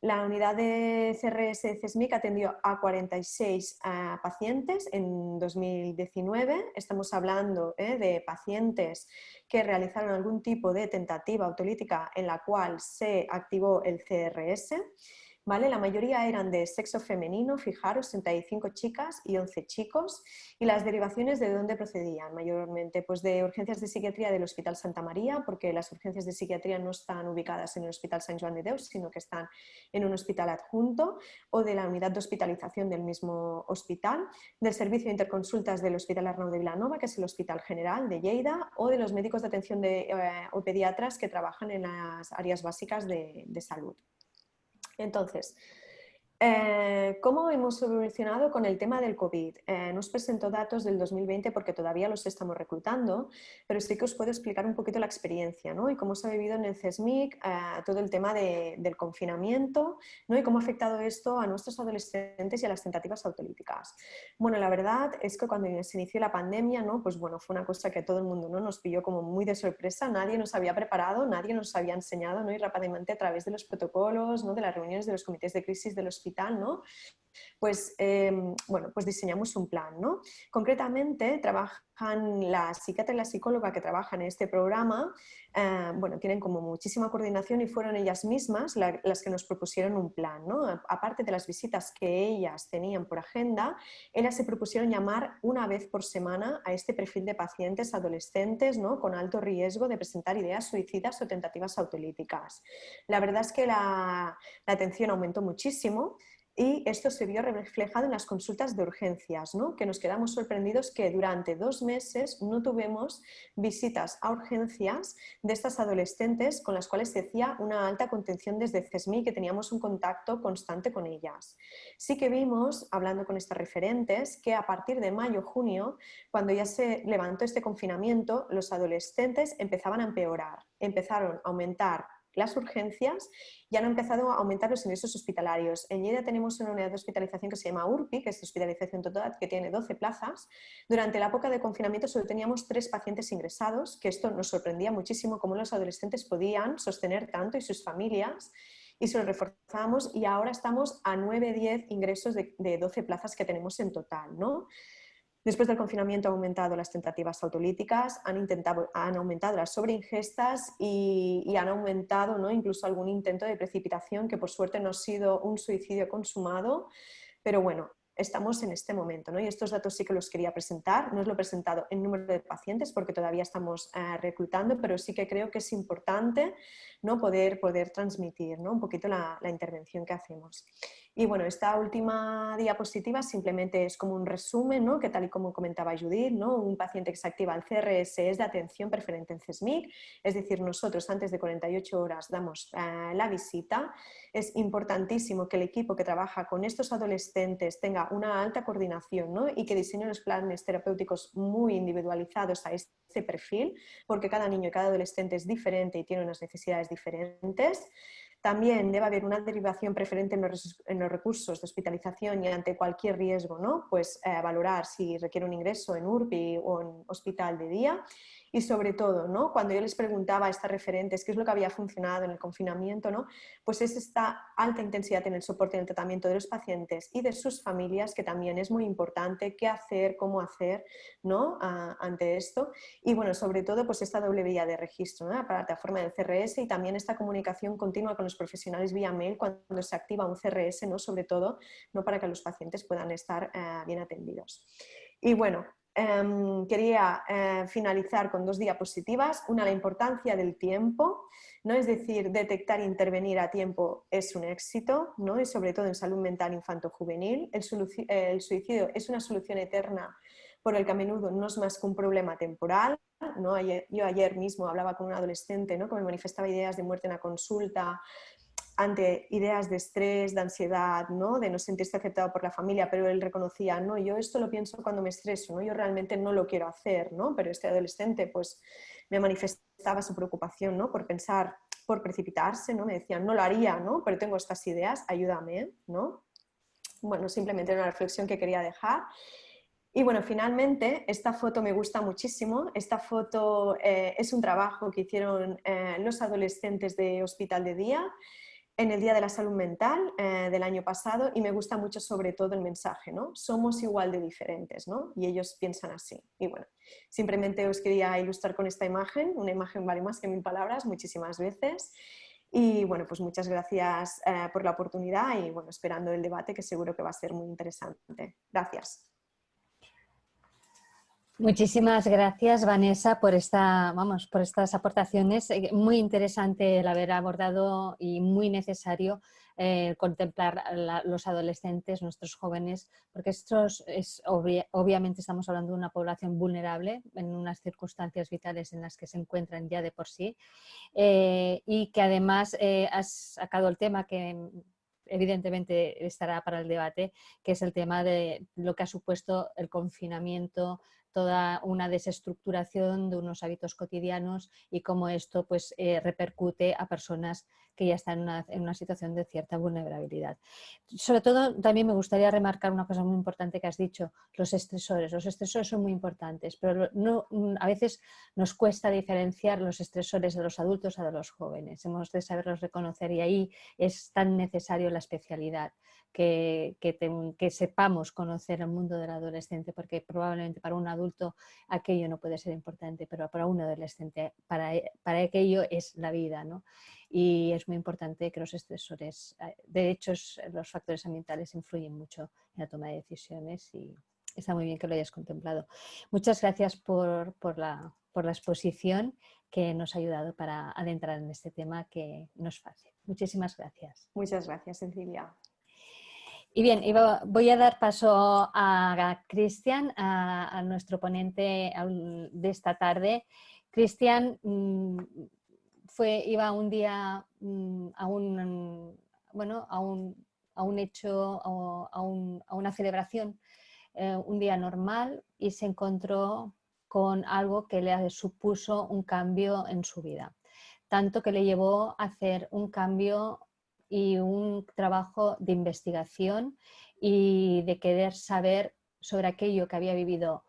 La unidad de CRS de CESMIC atendió a 46 pacientes en 2019. Estamos hablando ¿eh? de pacientes que realizaron algún tipo de tentativa autolítica en la cual se activó el CRS. La mayoría eran de sexo femenino, fijaros, 65 chicas y 11 chicos. ¿Y las derivaciones de dónde procedían? Mayormente pues de urgencias de psiquiatría del Hospital Santa María, porque las urgencias de psiquiatría no están ubicadas en el Hospital San Juan de Deus, sino que están en un hospital adjunto, o de la unidad de hospitalización del mismo hospital, del servicio de interconsultas del Hospital Arnau de Vilanova, que es el Hospital General de Lleida, o de los médicos de atención de, eh, o pediatras que trabajan en las áreas básicas de salud. Entonces, eh, ¿Cómo hemos evolucionado con el tema del COVID? Eh, nos presento datos del 2020 porque todavía los estamos reclutando, pero sí que os puedo explicar un poquito la experiencia ¿no? y cómo se ha vivido en el CESMIC eh, todo el tema del confinamiento ¿no? y cómo ha afectado esto a nuestros adolescentes y a las tentativas autolíticas. Bueno, la verdad es que cuando se inició la pandemia, ¿no? pues bueno, fue una cosa que todo el mundo ¿no? nos pilló como muy de sorpresa, nadie nos había preparado, nadie nos había enseñado ¿no? y rápidamente a través de los protocolos, ¿no? de las reuniones de los comités de crisis de los ¿no? Pues, em, bueno, pues diseñamos un plan, ¿no? Concretamente, trabajan la psiquiatra y la psicóloga que trabajan en este programa, eh, bueno, tienen como muchísima coordinación y fueron ellas mismas las que nos propusieron un plan, ¿no? Aparte de las visitas que ellas tenían por agenda, ellas se propusieron llamar una vez por semana a este perfil de pacientes adolescentes, ¿no? Con alto riesgo de presentar ideas suicidas o tentativas autolíticas. La verdad es que la, la atención aumentó muchísimo, y esto se vio reflejado en las consultas de urgencias, ¿no? que nos quedamos sorprendidos que durante dos meses no tuvimos visitas a urgencias de estas adolescentes con las cuales se hacía una alta contención desde CESMI, que teníamos un contacto constante con ellas. Sí que vimos, hablando con estas referentes, que a partir de mayo-junio, cuando ya se levantó este confinamiento, los adolescentes empezaban a empeorar, empezaron a aumentar las urgencias ya han empezado a aumentar los ingresos hospitalarios. En Lleida tenemos una unidad de hospitalización que se llama URPI, que es hospitalización total, que tiene 12 plazas. Durante la época de confinamiento solo teníamos tres pacientes ingresados, que esto nos sorprendía muchísimo cómo los adolescentes podían sostener tanto y sus familias y se lo reforzamos y ahora estamos a 9-10 ingresos de, de, 12 plazas que tenemos en total. ¿no? Después del confinamiento han aumentado las tentativas autolíticas, han, intentado, han aumentado las sobreingestas y, han aumentado ¿no? incluso algún intento de precipitación que por suerte no ha sido un suicidio consumado, pero bueno, estamos en este momento. ¿no? Y estos datos sí que los quería presentar. No os lo he presentado en número de pacientes porque todavía estamos eh, reclutando, pero sí que creo que es importante ¿no? poder, poder transmitir ¿no? un poquito la, intervención que hacemos. Y bueno, esta última diapositiva simplemente es como un resumen, ¿no? que tal y como comentaba Judith, ¿no? un paciente que se activa al CRS es de atención preferente en CESMIC, es decir, nosotros antes de 48 horas damos eh, la visita. Es importantísimo que el equipo que trabaja con estos adolescentes tenga una alta coordinación ¿no? y que diseñe unos planes terapéuticos muy individualizados a este perfil, porque cada niño y cada adolescente es diferente y tiene unas necesidades diferentes. También debe haber una derivación preferente en los, recursos de hospitalización y ante cualquier riesgo, ¿no? pues eh, valorar si requiere un ingreso en URBI o en hospital de día y sobre todo, ¿no? cuando yo les preguntaba a estas referentes qué es lo que había funcionado en el confinamiento, ¿no? pues es esta alta intensidad en el soporte y en el tratamiento de los pacientes y de sus familias, que también es muy importante, qué hacer, cómo hacer ¿no? ante esto. Y bueno, sobre todo pues esta doble vía de registro, la plataforma del CRS y también esta comunicación continua con los profesionales vía mail cuando se activa un CRS, ¿no? sobre todo ¿no? para que los pacientes puedan estar eh, bien atendidos. Y bueno, Em, quería eh, finalizar con dos diapositivas. Una, la importancia del tiempo, ¿no? es decir, detectar e intervenir a tiempo es un éxito, ¿no? y sobre todo en salud mental infanto-juvenil. El, el, suicidio es una solución eterna por el que a menudo no es más que un problema temporal. ¿No? yo ayer mismo hablaba con un adolescente ¿no? que me manifestaba ideas de muerte en la consulta, ante ideas de estrés, de ansiedad, ¿no? de no sentirse aceptado por la familia, pero él reconocía, no, yo esto lo pienso cuando me estreso, ¿no? yo realmente no lo quiero hacer, ¿no? pero este adolescente pues me manifestaba su preocupación ¿no? por pensar, por precipitarse, ¿no? me decía, no lo haría, ¿no? pero tengo estas ideas, ayúdame. ¿no? Bueno, simplemente una reflexión que quería dejar. Y bueno, finalmente, esta foto me gusta muchísimo. Esta foto eh, es un trabajo que hicieron eh, los adolescentes de Hospital de Día en el Día de la Salud Mental eh, del año pasado y me gusta mucho sobre todo el mensaje, ¿no? Somos igual de diferentes, ¿no? Y ellos piensan así. Y bueno, simplemente os quería ilustrar con esta imagen, una imagen vale más que mil palabras, muchísimas veces. Y bueno, pues muchas gracias por la oportunidad y bueno, esperando el debate que seguro que va a ser muy interesante. Gracias. Muchísimas gracias, Vanessa, por, esta, vamos, por estas aportaciones. Eh, muy interesante el haber abordado y muy necesario eh, contemplar los adolescentes, nuestros jóvenes, porque estos es, obviamente estamos hablando de una población vulnerable en unas circunstancias vitales en las que se encuentran ya de por sí eh, y que además has sacado el tema que evidentemente estará para el debate, que es el tema de lo que ha supuesto el confinamiento, toda una desestructuración de unos hábitos cotidianos y cómo esto pues, eh, repercute a personas que ya están en una, situación de cierta vulnerabilidad. Sobre todo, también me gustaría remarcar una cosa muy importante que has dicho, los estresores. Los estresores son muy importantes, pero no, a veces nos cuesta diferenciar los estresores de los adultos a de los jóvenes. Hemos de saberlos reconocer y ahí es tan necesario la especialidad que, que, sepamos conocer el mundo del adolescente, porque probablemente para un adulto aquello no puede ser importante, pero para un adolescente, para, para aquello es la vida. ¿no? Y es muy importante que los estresores, eh, de hecho los factores ambientales influyen mucho en la toma de decisiones y está muy bien que lo hayas contemplado. Muchas gracias por, por la, por la exposición que nos ha ayudado para adentrar en este tema que no es fácil. Muchísimas gracias. Muchas gracias, Cecilia. Y bien, voy a dar paso a Cristian, a, nuestro ponente de esta tarde. Cristian mm, fue, iba un día mm, a un, bueno, a un, a un hecho, a, una celebración, eh, un día normal y se encontró con algo que le supuso un cambio en su vida. Tanto que le llevó a hacer un cambio y un trabajo de investigación y de querer saber sobre aquello que había vivido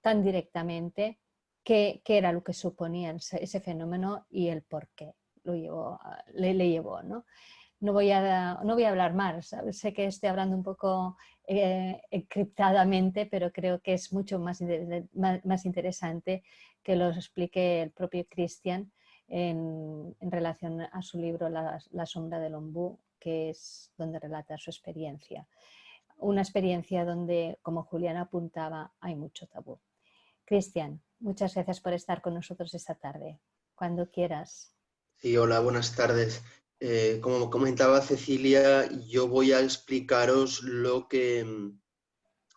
tan directamente, qué, qué era lo que suponía ese, fenómeno y el por qué lo llevó, le, le llevó. ¿no? No, voy a, no voy a hablar más, sé que estoy hablando un poco eh, encriptadamente, pero creo que es mucho más, más, más interesante que lo explique el propio Cristian en, relación a su libro la, sombra del ombú, que es donde relata su experiencia. Una experiencia donde, como Julián apuntaba, hay mucho tabú. Cristian, muchas gracias por estar con nosotros esta tarde. Cuando quieras. Sí, hola, buenas tardes. Eh, como comentaba Cecilia, yo voy a explicaros lo que mm,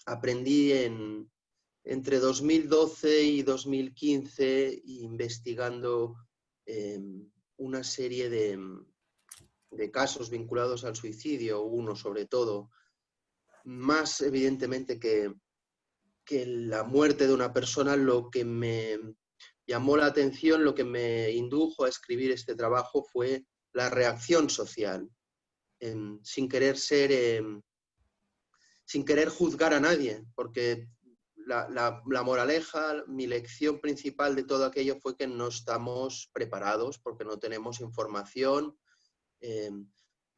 aprendí en, entre 2012 y 2015 investigando Em, una serie de, casos vinculados al suicidio, uno sobre todo, más evidentemente que, que la muerte de una persona, lo que me llamó la atención, lo que me indujo a escribir este trabajo fue la reacción social, em, sin querer ser, em, sin querer juzgar a nadie, porque la, moraleja, mi lección principal de todo aquello fue que no estamos preparados porque no tenemos información. Eh,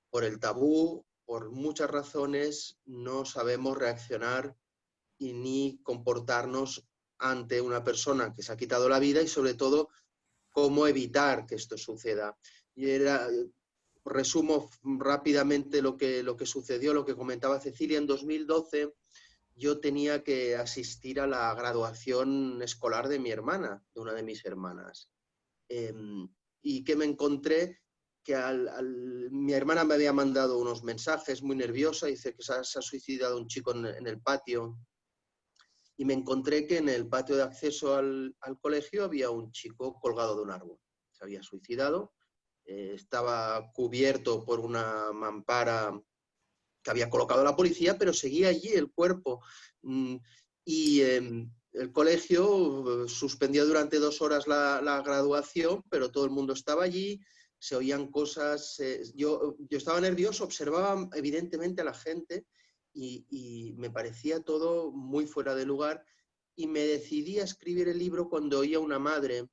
por el tabú, por muchas razones, no sabemos reaccionar y ni comportarnos ante una persona que se ha quitado la vida y sobre todo cómo evitar que esto suceda. Y era, resumo rápidamente lo que, lo que sucedió, lo que comentaba Cecilia. En 2012 yo tenía que asistir a la graduación escolar de mi hermana, de una de mis hermanas. Em, y que me encontré que mi hermana me había mandado unos mensajes muy nerviosa, dice que se ha, suicidado un chico en, el patio. Y me encontré que en el patio de acceso al, al colegio había un chico colgado de un árbol. Se había suicidado eh, estaba cubierto por una mampara que había colocado la policía, pero seguía allí el cuerpo. Mm, y em, el colegio eh, suspendió durante dos horas la, graduación, pero todo el mundo estaba allí, se oían cosas. Eh, yo, yo estaba nervioso, observaba evidentemente a la gente y, me parecía todo muy fuera de lugar. Y me decidí a escribir el libro cuando oía una madre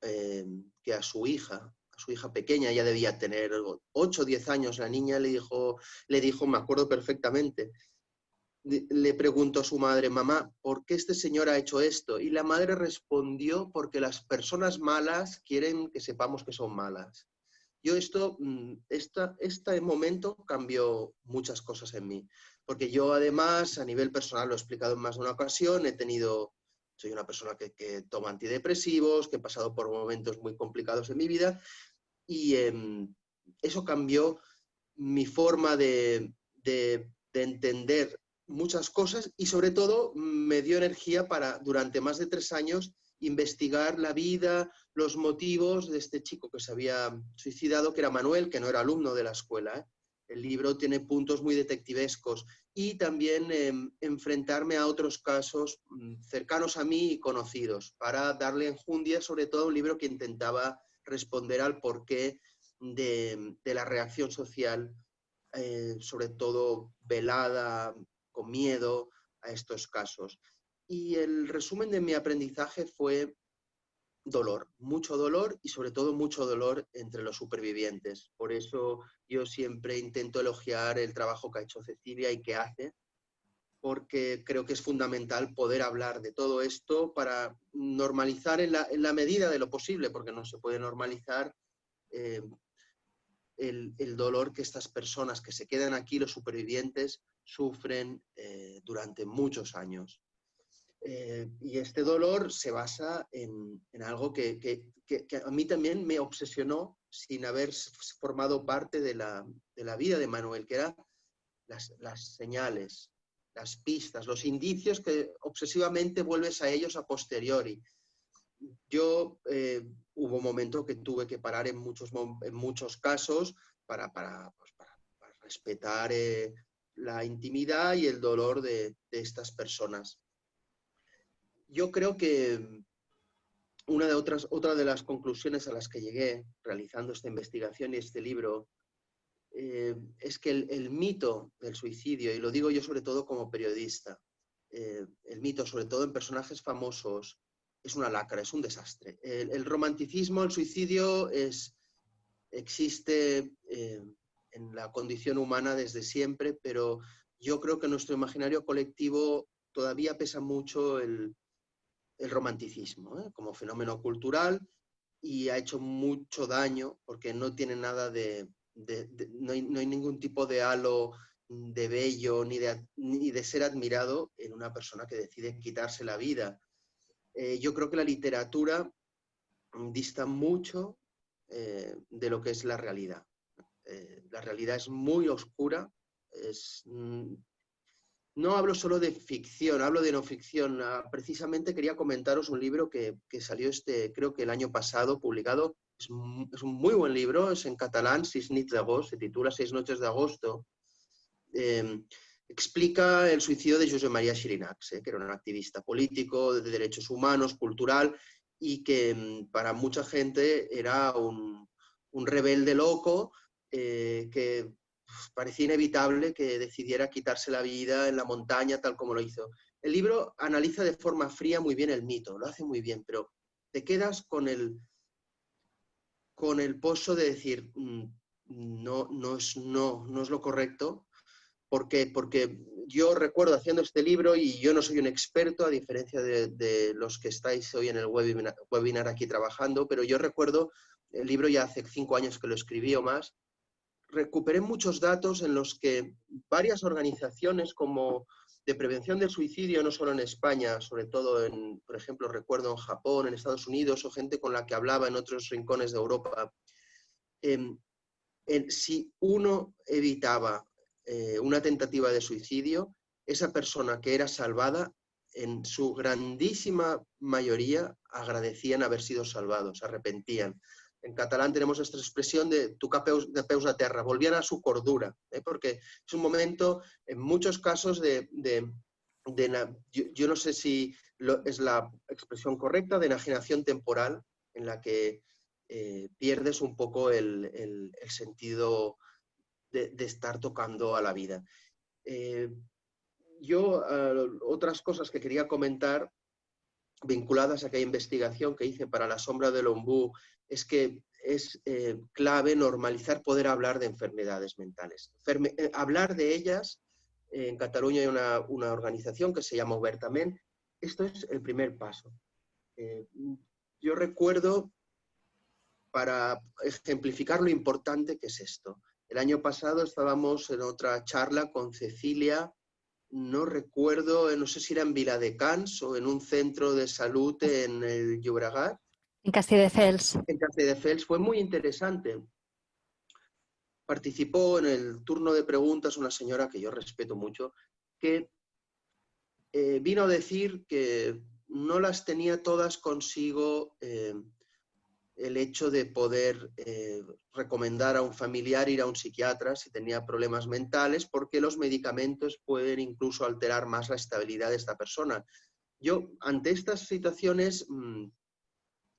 que a su hija su hija pequeña, ya debía tener 8 o 10 años, la niña le dijo, le dijo, me acuerdo perfectamente, le preguntó a su madre, mamá, ¿por qué este señor ha hecho esto? Y la madre respondió, porque las personas malas quieren que sepamos que son malas. Yo esto, mm, esta, este momento cambió muchas cosas en mí, porque yo además a nivel personal, lo he explicado en más de una ocasión, he tenido, soy una persona que, que toma antidepresivos, que he pasado por momentos muy complicados en mi vida y em, eso cambió mi forma de, entender muchas cosas y sobre todo me dio energía para durante más de tres años investigar la vida, los motivos de este chico que se había suicidado, que era Manuel, que no era alumno de la escuela. ¿eh? El libro tiene puntos muy detectivescos y también em, enfrentarme a otros casos mm, cercanos a mí y conocidos para darle enjundia, sobre todo un libro que intentaba responder al porqué de, de la reacción social, eh, sobre todo velada, con miedo a estos casos. Y el resumen de mi aprendizaje fue dolor, mucho dolor y sobre todo mucho dolor entre los supervivientes. Por eso yo siempre intento elogiar el trabajo que ha hecho Cecilia y que hace, porque creo que es fundamental poder hablar de todo esto para normalizar en la, medida de lo posible, porque no se puede normalizar eh, el, dolor que estas personas que se quedan aquí, los supervivientes, sufren eh, durante muchos años. Eh, y este dolor se basa en, algo que, a mí también me obsesionó sin haber formado parte de la, vida de Manuel, que eran las, las señales, las pistas, los indicios que obsesivamente vuelves a ellos a posteriori. Yo eh, hubo un momento que tuve que parar en muchos, en muchos casos para, para, pues, respetar eh, la intimidad y el dolor de, estas personas. Yo creo que una de otras, otra de las conclusiones a las que llegué realizando esta investigación y este libro eh, es que el, mito del suicidio, y lo digo yo sobre todo como periodista, eh, el mito sobre todo en personajes famosos, es una lacra, es un desastre. El, romanticismo, el suicidio es, existe eh, en la condición humana desde siempre, pero yo creo que nuestro imaginario colectivo todavía pesa mucho el, el romanticismo como fenómeno cultural y ha hecho mucho daño porque no tiene nada de, no, hay, ningún tipo de halo de bello ni de, ni de ser admirado en una persona que decide quitarse la vida. Eh, yo creo que la literatura dista mucho eh, de lo que es la realidad. Eh, la realidad es muy oscura. Es, mm, no hablo solo de ficción, hablo de no ficción. Ah, precisamente quería comentaros un libro que, que, salió este, creo que el año pasado, publicado es, un muy buen libro, es en catalán, Seis nits d'agost, se titula Seis noches de agosto. Em, explica el suicidio de José María Xirinacs, eh, que era un activista político, de derechos humanos, cultural, y que em, para mucha gente era un, rebelde loco eh, que parecía inevitable que decidiera quitarse la vida en la montaña tal como lo hizo. El libro analiza de forma fría muy bien el mito, lo hace muy bien, pero te quedas con el, con el pozo de decir, mm, no, no, es, no, no es lo correcto. ¿Por qué? Porque yo recuerdo haciendo este libro, y yo no soy un experto, a diferencia de, los que estáis hoy en el webinar, webinar, aquí trabajando, pero yo recuerdo, el libro ya hace cinco años que lo escribí o más, recuperé muchos datos en los que varias organizaciones como de prevención del suicidio, no solo en España, sobre todo en, por ejemplo, recuerdo en Japón, en Estados Unidos, o gente con la que hablaba en otros rincones de Europa, em, si uno evitaba eh, una tentativa de suicidio, esa persona que era salvada, en su grandísima mayoría agradecían haber sido salvados, arrepentían. En catalán tenemos esta expresión de tu capeus de peus a terra, volvían a su cordura, ¿eh? porque es un momento, en muchos casos, de, yo, no sé si es la expresión correcta, de enajenación temporal, en la que eh, pierdes un poco el, sentido de, estar tocando a la vida. Eh, yo, otras cosas que quería comentar vinculadas a aquella investigación que hice para la sombra del ombú, es que es eh, clave normalizar poder hablar de enfermedades mentales. hablar de ellas, en Cataluña hay una, una, organización que se llama Obertament, esto es el primer paso. yo recuerdo para ejemplificar lo importante que es esto. El año pasado estábamos en otra charla con Cecilia, no recuerdo, no sé si era en Viladecans o en un centro de salud en el Llobregat. En Castelldefels. En Castelldefels, fue muy interesante. Participó en el turno de preguntas una señora que yo respeto mucho, que eh, vino a decir que no las tenía todas consigo eh, el hecho de poder eh, recomendar a un familiar ir a un psiquiatra si tenía problemas mentales, porque los medicamentos pueden incluso alterar más la estabilidad de esta persona. Yo, ante estas situaciones, mm,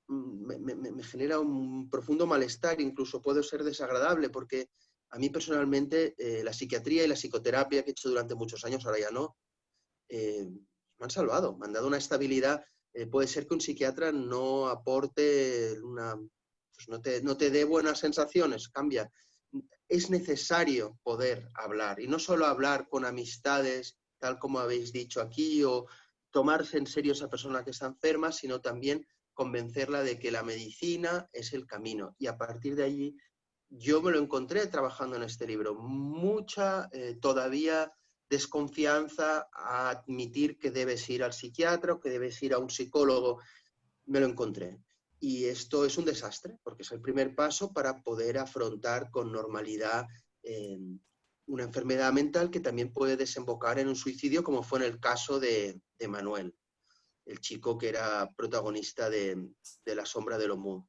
mm, me, genera un profundo malestar, incluso puede ser desagradable, porque a mí personalmente eh, la psiquiatría y la psicoterapia que he hecho durante muchos años, ahora ya no, eh, me han salvado, me han dado una estabilidad eh, puede ser que un psiquiatra no aporte una, pues no, te, no te dé buenas sensaciones, cambia. Es necesario poder hablar y no solo hablar con amistades, tal como habéis dicho aquí, o tomarse en serio a esa persona que está enferma, sino también convencerla de que la medicina es el camino. Y a partir de allí, yo me lo encontré trabajando en este libro. Mucha eh, todavía desconfianza a admitir que debes ir al psiquiatra o que debes ir a un psicólogo. Me lo encontré. Y esto es un desastre, porque es el primer paso para poder afrontar con normalidad eh, una enfermedad mental que también puede desembocar en un suicidio, como fue en el caso de, Manuel, el chico que era protagonista de, La sombra del homo.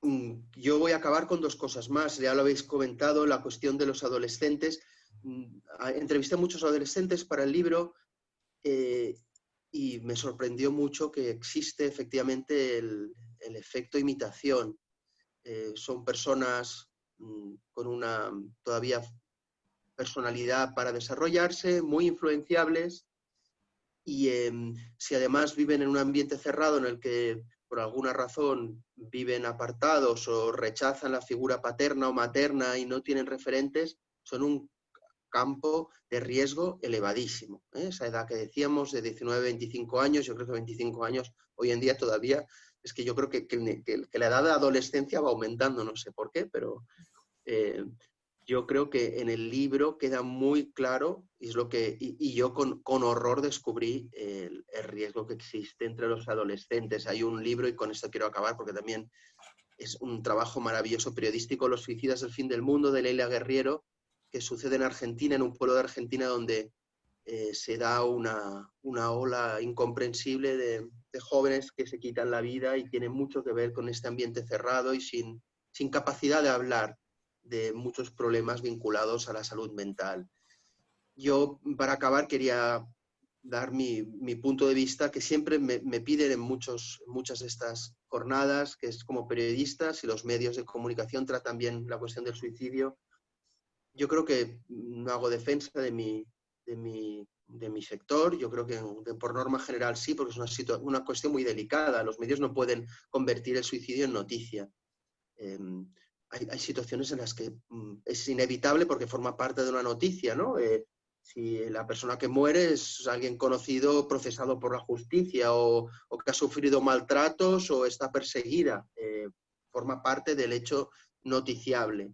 Mm, yo voy a acabar con dos cosas más. Ya lo habéis comentado, la cuestión de los adolescentes. Mm, entrevisté a muchos adolescentes para el libro eh, y me sorprendió mucho que existe efectivamente el, efecto imitación. Eh, son personas mm, con una todavía personalidad para desarrollarse, muy influenciables y em, si además viven en un ambiente cerrado en el que por alguna razón viven apartados o rechazan la figura paterna o materna y no tienen referentes, son un campo de riesgo elevadísimo. ¿eh? Esa edad que decíamos de 19, 25 años, yo creo que 25 años hoy en día todavía, es que yo creo que, la edad de adolescencia va aumentando, no sé por qué, pero eh, yo creo que en el libro queda muy claro, y, es lo que, y, yo con, horror descubrí el, el, riesgo que existe entre los adolescentes. Hay un libro, y con esto quiero acabar porque también es un trabajo maravilloso periodístico, Los suicidas del fin del mundo, de Leila Guerriero, que sucede en Argentina, en un pueblo de Argentina donde eh, se da una, ola incomprensible de, jóvenes que se quitan la vida y tiene mucho que ver con este ambiente cerrado y sin, sin capacidad de hablar de muchos problemas vinculados a la salud mental. Yo, para acabar, quería dar mi, punto de vista que siempre me, piden en muchos, muchas de estas jornadas, que es como periodistas y los medios de comunicación tratan bien la cuestión del suicidio, yo creo que no hago defensa de mi, de mi, sector, yo creo que por norma general sí, porque es una, una cuestión muy delicada. Los medios no pueden convertir el suicidio en noticia. Em, hay, situaciones en las que mm, es inevitable porque forma parte de una noticia, ¿no? Eh, si la persona que muere es alguien conocido, procesado por la justicia o, que ha sufrido maltratos o está perseguida, eh, forma parte del hecho noticiable.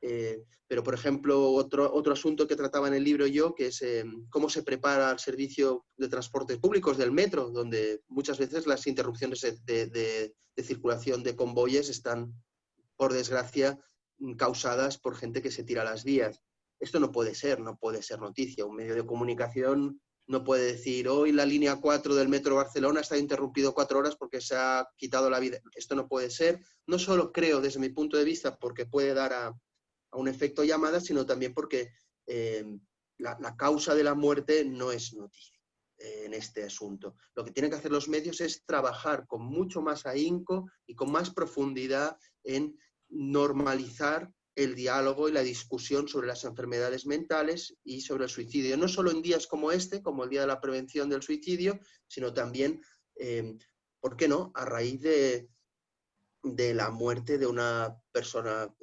Eh, pero, por ejemplo, otro, otro asunto que trataba en el libro yo, que es cómo se prepara el servicio de transportes públicos del metro, donde muchas veces las interrupciones de, de circulación de convoyes están por desgracia, mm, causadas por gente que se tira las vías. Esto no puede ser, no puede ser noticia. Un medio de comunicación no puede decir, hoy la línea 4 del Metro Barcelona está interrumpido cuatro horas porque se ha quitado la vida. Esto no puede ser. No solo creo, desde mi punto de vista, porque puede dar a, un efecto llamada, sino también porque eh, la, causa de la muerte no es noticia eh, en este asunto. Lo que tienen que hacer los medios es trabajar con mucho más ahínco y con más profundidad en normalizar el diálogo y la discusión sobre las enfermedades mentales y sobre el suicidio, no solo en días como este, como el Día de la Prevención del Suicidio, sino también, eh, ¿por qué no?, a raíz de, de la muerte de una persona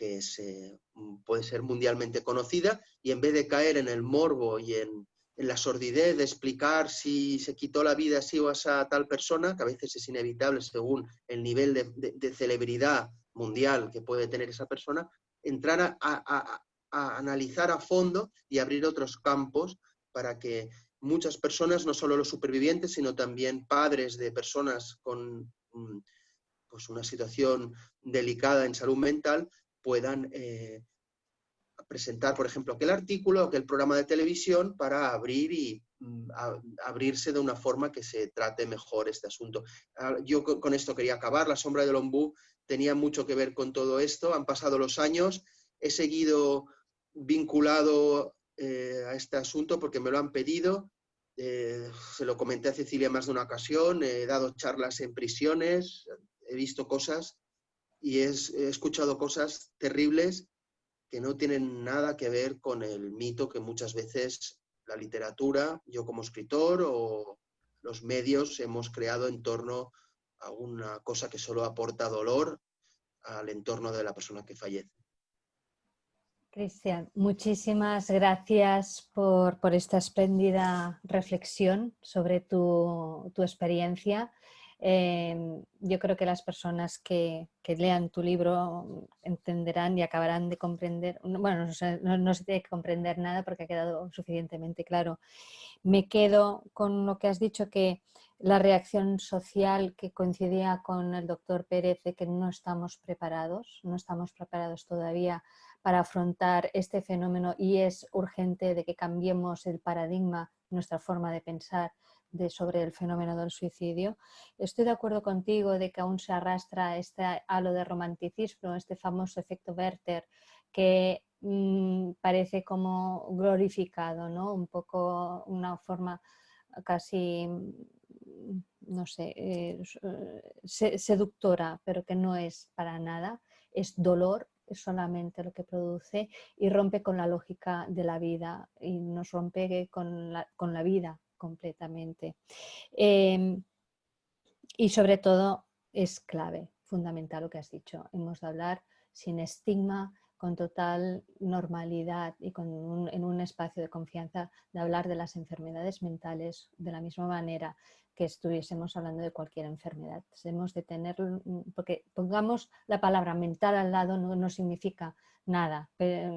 que se, puede ser mundialmente conocida y en vez de caer en el morbo y en, la sordidez de explicar si se quitó la vida así o a tal persona, que a veces es inevitable según el nivel de celebridad mundial que puede tener esa persona, entrar a, analizar a fondo y abrir otros campos para que muchas personas, no solo los supervivientes, sino también padres de personas con mm, pues una situación delicada en salud mental, puedan eh, presentar, por ejemplo, aquel artículo, aquel programa de televisión para abrir y mm, abrirse de una forma que se trate mejor este asunto. Ah, yo con, esto quería acabar. La sombra del ombú tenía mucho que ver con todo esto. Han pasado los años, he seguido vinculado eh, a este asunto porque me lo han pedido. Eh, se lo comenté a Cecilia más de una ocasión, he dado charlas en prisiones, he visto cosas y he escuchado cosas terribles que no tienen nada que ver con el mito que muchas veces la literatura, yo como escritor o los medios hemos creado en torno a una cosa que solo aporta dolor al entorno de la persona que fallece. Cristian, muchísimas gracias por, esta espléndida reflexión sobre tu, tu experiencia Em, yo creo que las personas que, lean tu libro entenderán y acabarán de comprender, bueno, no, se tiene que comprender nada porque ha quedado suficientemente claro. Me quedo con lo que has dicho que la reacción social que coincidía con el doctor Pérez de que no estamos preparados, no estamos preparados todavía para afrontar este fenómeno y es urgente de que cambiemos el paradigma, nuestra forma de pensar de, sobre el fenómeno del suicidio. Estoy de acuerdo contigo de que aún se arrastra este halo de romanticismo, este famoso efecto Werther, que mm, parece como glorificado, ¿no? un poco una forma casi, mm, no sé, eh, seductora, pero que no es para nada, es dolor, es solamente lo que produce y rompe con la lógica de la vida y nos rompe con la, con la vida completamente. Em, y sobre todo es clave, fundamental lo que has dicho. Hemos de hablar sin estigma, con total normalidad y con en un espacio de confianza de hablar de las enfermedades mentales de la misma manera que estuviésemos hablando de cualquier enfermedad. Hemos de tener, porque pongamos la palabra mental al lado no, no significa nada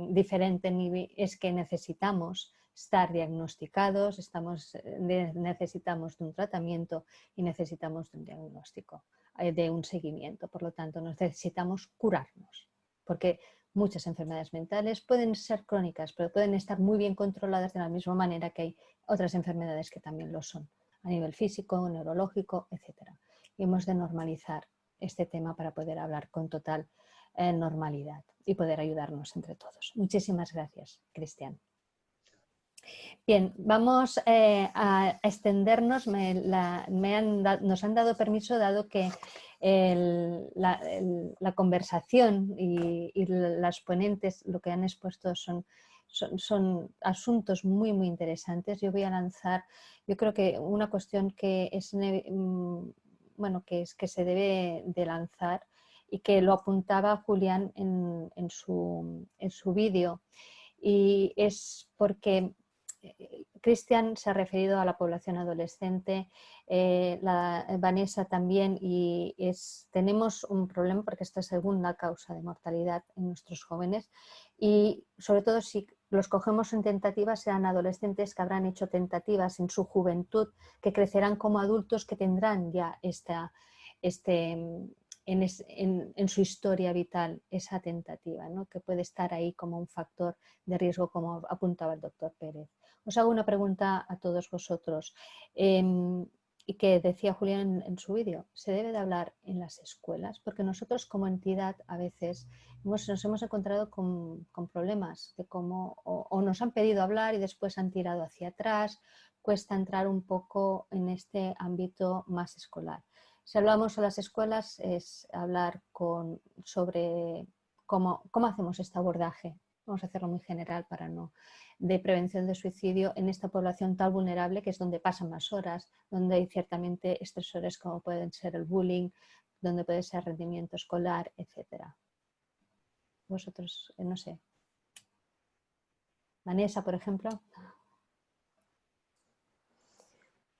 diferente, ni es que necesitamos estar diagnosticados, estamos, necesitamos de un tratamiento y necesitamos de un diagnóstico, eh, de un seguimiento. Por lo tanto, necesitamos curarnos, porque muchas enfermedades mentales pueden ser crónicas, pero pueden estar muy bien controladas de la misma manera que hay otras enfermedades que también lo son, a nivel físico, neurológico, etc. Y hemos de normalizar este tema para poder hablar con total eh, normalidad y poder ayudarnos entre todos. Muchísimas gracias, Cristian. Bien, vamos eh, a extendernos. nos han dado permiso dado que la, conversación y, las ponentes lo que han expuesto son, son, asuntos muy, muy interesantes. Yo voy a lanzar, yo creo que una cuestión que es, mm, bueno, que, es, que se debe de lanzar y que lo apuntaba Julián en, su, en su vídeo. Y es porque Cristian se ha referido a la población adolescente, eh, la, Vanessa también, y es, tenemos un problema porque esta es segunda causa de mortalidad en nuestros jóvenes y sobre todo si los cogemos en tentativas sean adolescentes que habrán hecho tentativas en su juventud, que crecerán como adultos que tendrán ya esta, este, en, su historia vital esa tentativa, ¿no? que puede estar ahí como un factor de riesgo, como apuntaba el doctor Pérez. Os hago una pregunta a todos vosotros. Y que decía Julián en, su vídeo, se debe de hablar en las escuelas, porque nosotros como entidad a veces nos hemos encontrado con, problemas de cómo o, nos han pedido hablar y después han tirado hacia atrás, cuesta entrar un poco en este ámbito más escolar. Si hablamos a las escuelas es hablar con, sobre cómo, cómo hacemos este abordaje, vamos a hacerlo muy general para no, de prevención de suicidio en esta población tan vulnerable que es donde pasan más horas, donde hay ciertamente estresores como pueden ser el bullying, donde puede ser rendimiento escolar, etc. Vosotros, eh, no sé. Vanessa, por ejemplo.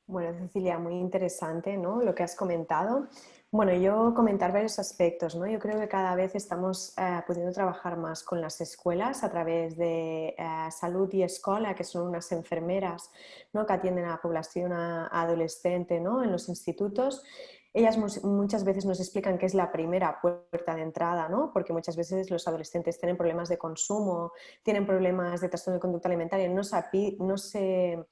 Bueno, Cecilia, muy interesante ¿no? lo que has comentado. Bueno, yo comentar varios aspectos. ¿no? Yo creo que cada vez estamos eh, pudiendo trabajar más con las escuelas a través de eh, Salud y Escuela, que son unas enfermeras ¿no? que atienden a la población adolescente ¿no? en los institutos. Ellas muchas veces nos explican que es la primera puerta de entrada, ¿no? porque muchas veces los adolescentes tienen problemas de consumo, tienen problemas de trastorno de conducta alimentaria, no no se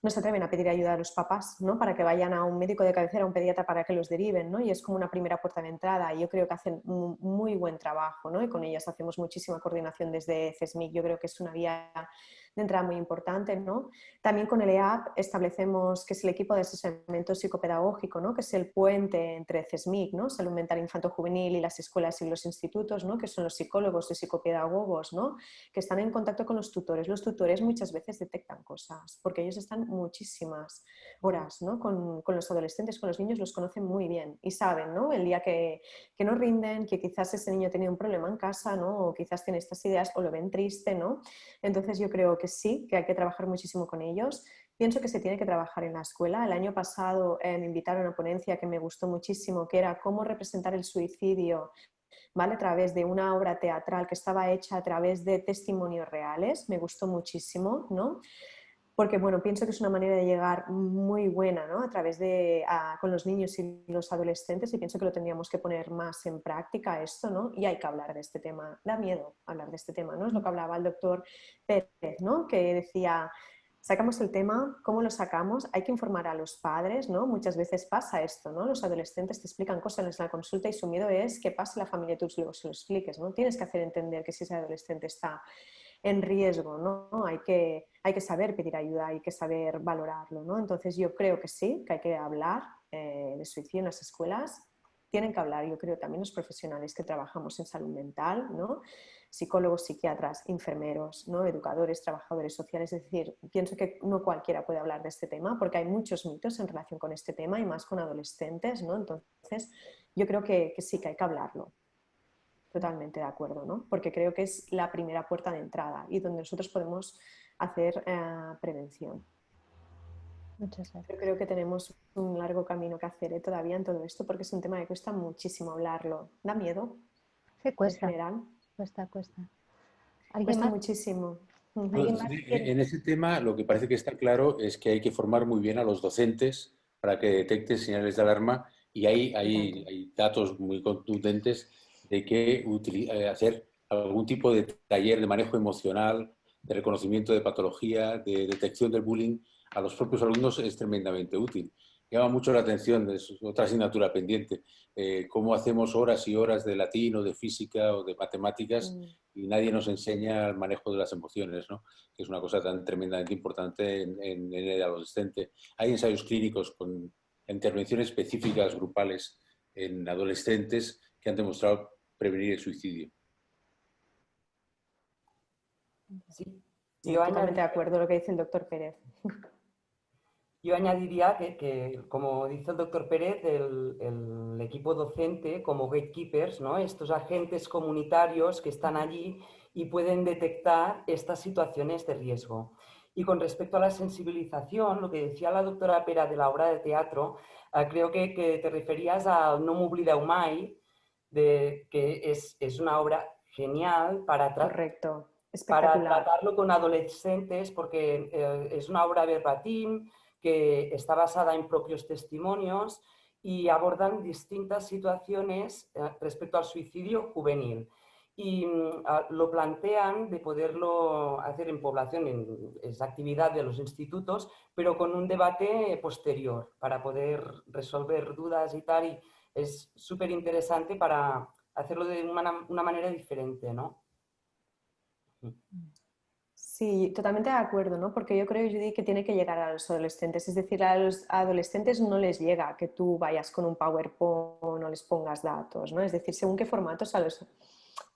no se atreven a pedir ayuda a los papás, ¿no? Para que vayan a un médico de cabecera, a un pediatra para que los deriven, ¿no? Y es como una primera puerta de entrada. Y yo creo que hacen muy buen trabajo, ¿no? Y con ellas hacemos muchísima coordinación desde CESMIC. Yo creo que es una vía de entrada muy importante. ¿no? También con el EAP establecemos que es el equipo de asesoramiento psicopedagógico, ¿no? que es el puente entre CESMIC, ¿no? Salud Mental Infanto Juvenil y las escuelas y los institutos, ¿no? que son los psicólogos y psicopedagogos, ¿no? que están en contacto con los tutores. Los tutores muchas veces detectan cosas, porque ellos están muchísimas horas ¿no? con, con los adolescentes, con los niños, los conocen muy bien y saben ¿no? el día que, que no rinden, que quizás ese niño tenía un problema en casa, ¿no? o quizás tiene estas ideas o lo ven triste. ¿no? Entonces yo creo que sí, que hay que trabajar muchísimo con ellos. Pienso que se tiene que trabajar en la escuela. El año pasado eh, me invitaron a una ponencia que me gustó muchísimo, que era cómo representar el suicidio ¿vale? a través de una obra teatral que estaba hecha a través de testimonios reales. Me gustó muchísimo, ¿no? Porque bueno, pienso que es una manera de llegar muy buena ¿no? a través de con los niños y los adolescentes y pienso que lo tendríamos que poner más en práctica esto, ¿no? Y hay que hablar de este tema, da miedo hablar de este tema, ¿no? Es lo que hablaba el doctor Pérez, ¿no? Que decía, sacamos el tema, ¿cómo lo sacamos? Hay que informar a los padres, ¿no? Muchas veces pasa esto, ¿no? Los adolescentes te explican cosas en la consulta y su miedo es que pase la familia y tú luego se lo expliques, ¿no? Tienes que hacer entender que si ese adolescente está en riesgo, ¿no? Hay que, hay que saber pedir ayuda, hay que saber valorarlo, ¿no? Entonces yo creo que sí, que hay que hablar eh, de suicidio en las escuelas, tienen que hablar, yo creo, también los profesionales que trabajamos en salud mental, ¿no? psicólogos, psiquiatras, enfermeros, ¿no? educadores, trabajadores sociales. Es decir, pienso que no cualquiera puede hablar de este tema porque hay muchos mitos en relación con este tema y más con adolescentes. ¿no? Entonces, yo creo que sí que hay que hablarlo. Totalmente de acuerdo, ¿no? Porque creo que es la primera puerta de entrada y donde nosotros podemos hacer eh, prevención. Muchas gracias. Yo creo que tenemos un largo camino que hacer ¿eh? todavía en todo esto porque es un tema que cuesta muchísimo hablarlo. ¿Da miedo? Sí, cuesta. En general. Cuesta, cuesta. Cuesta muchísimo. En ese tema lo que parece que está claro es que hay que formar muy bien a los docentes para que detecten señales de alarma y hay, hay, hay datos muy contundentes de que eh, hacer algún tipo de taller de manejo emocional, de reconocimiento de patología, de detección del bullying a los propios alumnos es tremendamente útil. Llama mucho la atención, es otra asignatura pendiente, eh, cómo hacemos horas y horas de latín o de física o de matemáticas mm. y nadie nos enseña el manejo de las emociones, ¿no? que es una cosa tan tremendamente importante en, en el adolescente. Hay ensayos clínicos con intervenciones específicas grupales en adolescentes que han demostrado prevenir el suicidio. Sí, totalmente de acuerdo con lo que dice el doctor Pérez. Yo añadiría que, como dice el doctor Pérez, el, equipo docente como gatekeepers, ¿no? estos agentes comunitarios que están allí y pueden detectar estas situaciones de riesgo. Y con respecto a la sensibilización, lo que decía la doctora Pera de la obra de teatro, ah, creo que, te referías a No Mubli Umay, de, que es, es, una obra genial para, Correcto. para tratarlo con adolescentes, porque eh, es una obra verbatim, que está basada en propios testimonios y abordan distintas situaciones eh, respecto al suicidio juvenil. Y mm, lo plantean de poderlo hacer en población, en esa actividad de los institutos, pero con un debate posterior para poder resolver dudas y tal. Y es súper interesante para hacerlo de una, una manera diferente, ¿no? Sí, totalmente de acuerdo, ¿no? Porque yo creo, Judy, que tiene que llegar a los adolescentes. Es decir, a los adolescentes no les llega que tú vayas con un PowerPoint o les pongas datos, ¿no? Es decir, según qué formatos a los,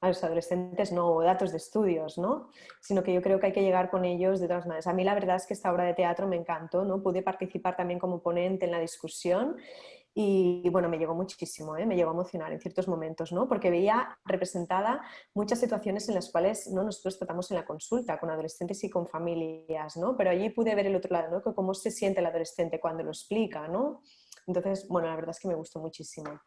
a los adolescentes no, datos de estudios, ¿no? Sino que yo creo que hay que llegar con ellos de todas maneras. A mí la verdad es que esta obra de teatro me encantó, ¿no? Pude participar también como ponente en la discusión y bueno, me llegó muchísimo, ¿eh? me llegó a emocionar en ciertos momentos, ¿no? porque veía representada muchas situaciones en las cuales ¿no? nosotros tratamos en la consulta con adolescentes y con familias, ¿no? pero allí pude ver el otro lado, ¿no? cómo se siente el adolescente cuando lo explica. ¿no? Entonces, bueno, la verdad es que me gustó muchísimo.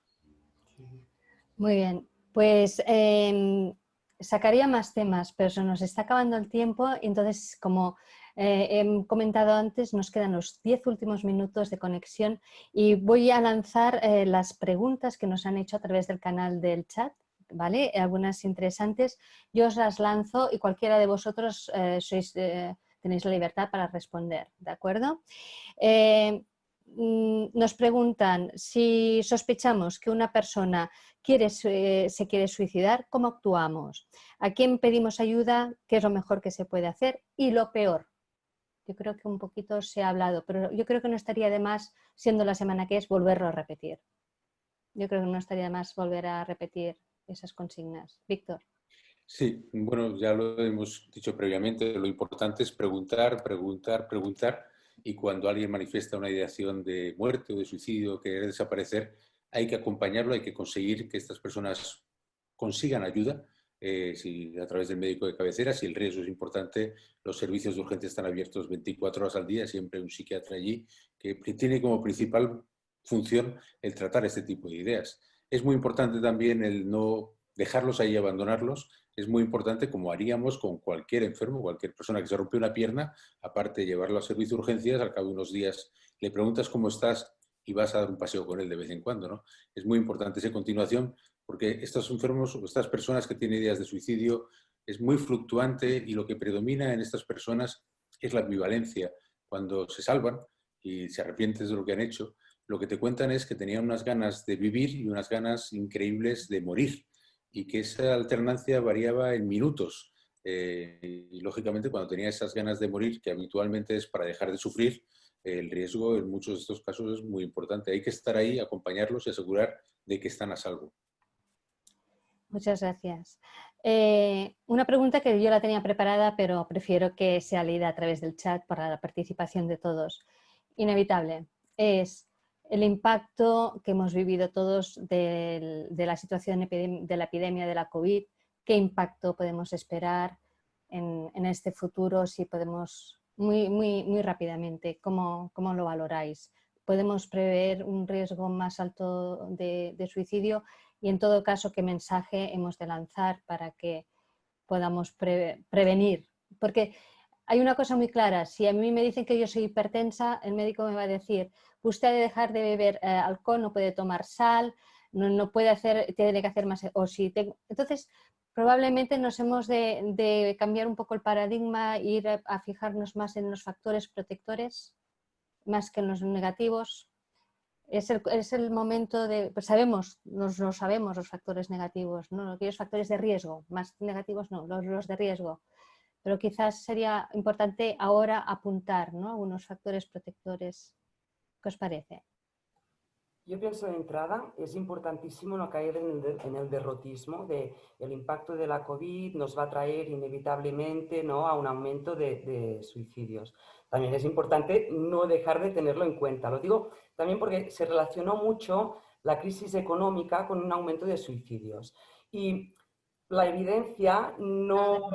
Muy bien, pues em, sacaría más temas, pero se nos está acabando el tiempo, entonces como eh, he comentado antes, nos quedan los 10 últimos minutos de conexión y voy a lanzar eh, las preguntas que nos han hecho a través del canal del chat. ¿Vale? Algunas interesantes, yo os las lanzo y cualquiera de vosotros eh, tenéis la libertad para responder, ¿de acuerdo? Mm, nos preguntan si sospechamos que una persona quiere, se quiere suicidar, ¿cómo actuamos? ¿A quién pedimos ayuda? ¿Qué es lo mejor que se puede hacer? Y lo peor, yo creo que un poquito se ha hablado, pero yo creo que no estaría de más, siendo la semana que es, volverlo a repetir. Yo creo que no estaría de más volver a repetir esas consignas. Víctor. Sí, bueno, ya lo hemos dicho previamente, lo importante es preguntar, preguntar, preguntar y cuando alguien manifiesta una ideación de muerte o de suicidio, que quiere desaparecer, hay que acompañarlo, hay que conseguir que estas personas consigan ayuda eh, si a través del médico de cabecera, si el riesgo es importante, los servicios de urgencia están abiertos 24 horas al día, siempre un psiquiatra allí que tiene como principal función el tratar este tipo de ideas. Es muy importante también el no dejarlos ahí, abandonarlos. Es muy importante, como haríamos con cualquier enfermo, cualquier persona que se rompe una pierna, aparte de llevarlo al servicio de urgencias, al cabo de unos días le preguntas cómo estás y vas a dar un paseo con él de vez en cuando. ¿no? Es muy importante esa continuación porque estos enfermos estas personas que tienen ideas de suicidio es muy fluctuante y lo que predomina en estas personas es la ambivalencia. Cuando se salvan y se arrepienten de lo que han hecho, lo que te cuentan es que tenían unas ganas de vivir y unas ganas increíbles de morir y que esa alternancia variaba en minutos. Eh, y lógicamente cuando tenía esas ganas de morir, que habitualmente es para dejar de sufrir, el riesgo en muchos de estos casos es muy importante. Hay que estar ahí, acompañarlos y asegurar de que están a salvo. Muchas gracias. Eh, una pregunta que yo la tenía preparada, pero prefiero que sea leída a través del chat para la participación de todos. Inevitable. Es el impacto que hemos vivido todos de, la situación de la epidemia de la COVID. ¿Qué impacto podemos esperar en, este futuro? Si podemos, muy, muy, muy rápidamente, ¿cómo, ¿cómo, lo valoráis? ¿Podemos prever un riesgo más alto de, de suicidio? Y en todo caso qué mensaje hemos de lanzar para que podamos prevenir. Porque hay una cosa muy clara, si a mí me dicen que yo soy hipertensa, el médico me va a decir, usted debe dejar de beber eh, alcohol, no puede tomar sal, no, puede hacer, tiene que hacer más, o si entonces probablemente nos hemos de, cambiar un poco el paradigma, ir a fijarnos más en los factores protectores, más que en los negativos, es el, momento de, pues sabemos, nos, no sabemos los factores negativos, ¿no? aquellos factores de riesgo, más negativos no, los, de riesgo, pero quizás sería importante ahora apuntar ¿no? algunos factores protectores. ¿Qué os parece? Yo pienso de entrada, es importantísimo no caer en el, derrotismo de el impacto de la COVID nos va a traer inevitablemente ¿no? a un aumento de, suicidios. También es importante no dejar de tenerlo en cuenta. Lo digo también porque se relacionó mucho la crisis económica con un aumento de suicidios. Y la evidencia no,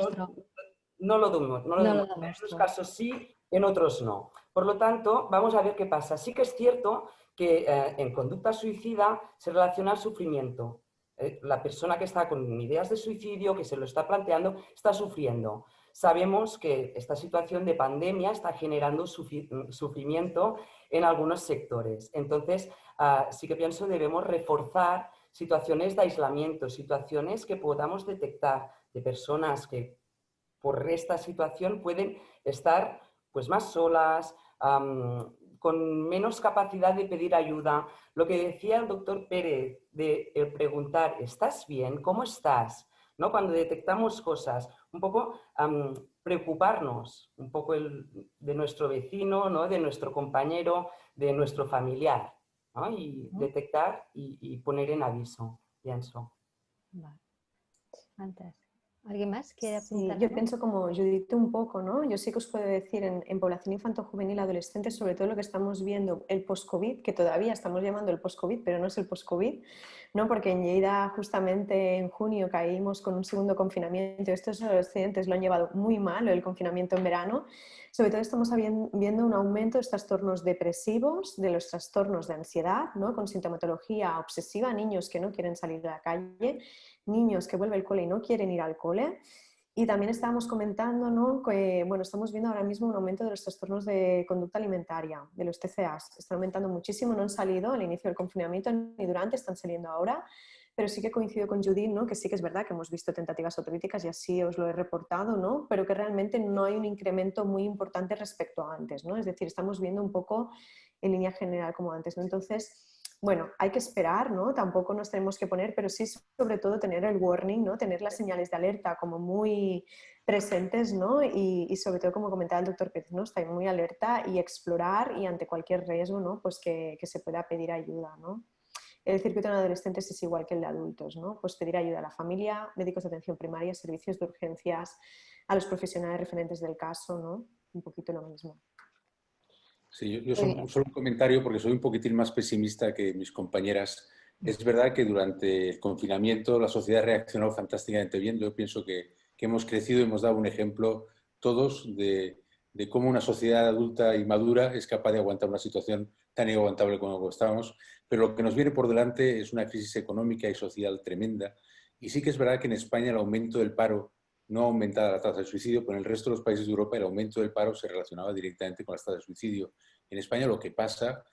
no lo demuestra. No En algunos casos sí, en otros no. Por lo tanto, vamos a ver qué pasa. Sí que es cierto que eh, en conducta suicida se relaciona el sufrimiento. Eh, la persona que está con ideas de suicidio, que se lo está planteando, está sufriendo. Sabemos que esta situación de pandemia está generando sufrimiento en algunos sectores. Entonces, ah, sí que pienso debemos reforzar situaciones de aislamiento, situaciones que podamos detectar de personas que por esta situación pueden estar pues, más solas, con menos capacidad de pedir ayuda. Lo que decía el doctor Pérez de preguntar, ¿estás bien? ¿Cómo estás? ¿No? Cuando detectamos cosas, un poco preocuparnos un poco de nuestro vecino, ¿no? de nuestro compañero, de nuestro familiar. Y detectar y, poner en aviso, pienso. Vale. Antes. ¿Alguien más quiere Sí, yo pienso como Judith un poco, ¿no? Yo sí que os puedo decir en, población infanto-juvenil adolescente, sobre todo lo que estamos viendo, el post-COVID, que todavía estamos llamando el post-COVID, pero no es el post-COVID, ¿no? Porque en Lleida justamente en junio caímos con un segundo confinamiento. Estos adolescentes lo han llevado muy mal, el confinamiento en verano. Sobre todo estamos viendo un aumento de trastornos depresivos, de los trastornos de ansiedad, ¿no? Con sintomatología obsesiva, niños que no quieren salir a la calle niños que vuelven al cole y no quieren ir al cole. Y también estábamos comentando ¿no? que bueno, estamos viendo ahora mismo un aumento de los trastornos de conducta alimentaria, de los TCAs. Están aumentando muchísimo, no han salido al inicio del confinamiento ni durante, están saliendo ahora. Pero sí que coincido con Judith, ¿no? que sí que es verdad que hemos visto tentativas autocríticas y así os lo he reportado, ¿no? pero que realmente no hay un incremento muy importante respecto a antes. ¿no? Es decir, estamos viendo un poco en línea general como antes. ¿no? Entonces, bueno, hay que esperar, ¿no? Tampoco nos tenemos que poner, pero sí sobre todo tener el warning, ¿no? Tener las señales de alerta como muy presentes, ¿no? Y, sobre todo, como comentaba el doctor Pérez, ¿no? Estar muy alerta y explorar y ante cualquier riesgo, ¿no? Pues que, se pueda pedir ayuda, ¿no? El circuito en adolescentes es igual que el de adultos, ¿no? Pues pedir ayuda a la familia, médicos de atención primaria, servicios de urgencias, a los profesionales referentes del caso, ¿no? Un poquito lo mismo. Sí, yo, solo, un comentario porque soy un poquitín más pesimista que mis compañeras. Es verdad que durante el confinamiento la sociedad reaccionó fantásticamente bien. Yo pienso que, hemos crecido y hemos dado un ejemplo todos de, cómo una sociedad adulta y madura es capaz de aguantar una situación tan inaguantable como estábamos. Pero lo que nos viene por delante es una crisis económica y social tremenda. Y sí que es verdad que en España el aumento del paro no aumentaba la tasa de suicidio, pero en el resto de los países de Europa el aumento del paro se relacionaba directamente con la tasa de suicidio. En España lo que pasa,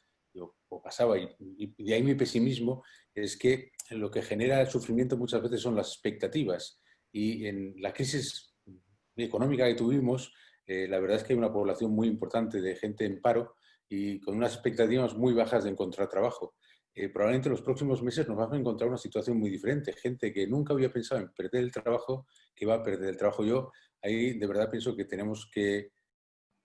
o pasaba, y, de ahí mi pesimismo, es que lo que genera el sufrimiento muchas veces son las expectativas. Y en la crisis económica que tuvimos, eh, la verdad es que hay una población muy importante de gente en paro y con unas expectativas muy bajas de encontrar trabajo. Eh, probablemente en los próximos meses nos vamos a encontrar una situación muy diferente. Gente que nunca había pensado en perder el trabajo, que va a perder el trabajo. Yo ahí de verdad pienso que tenemos que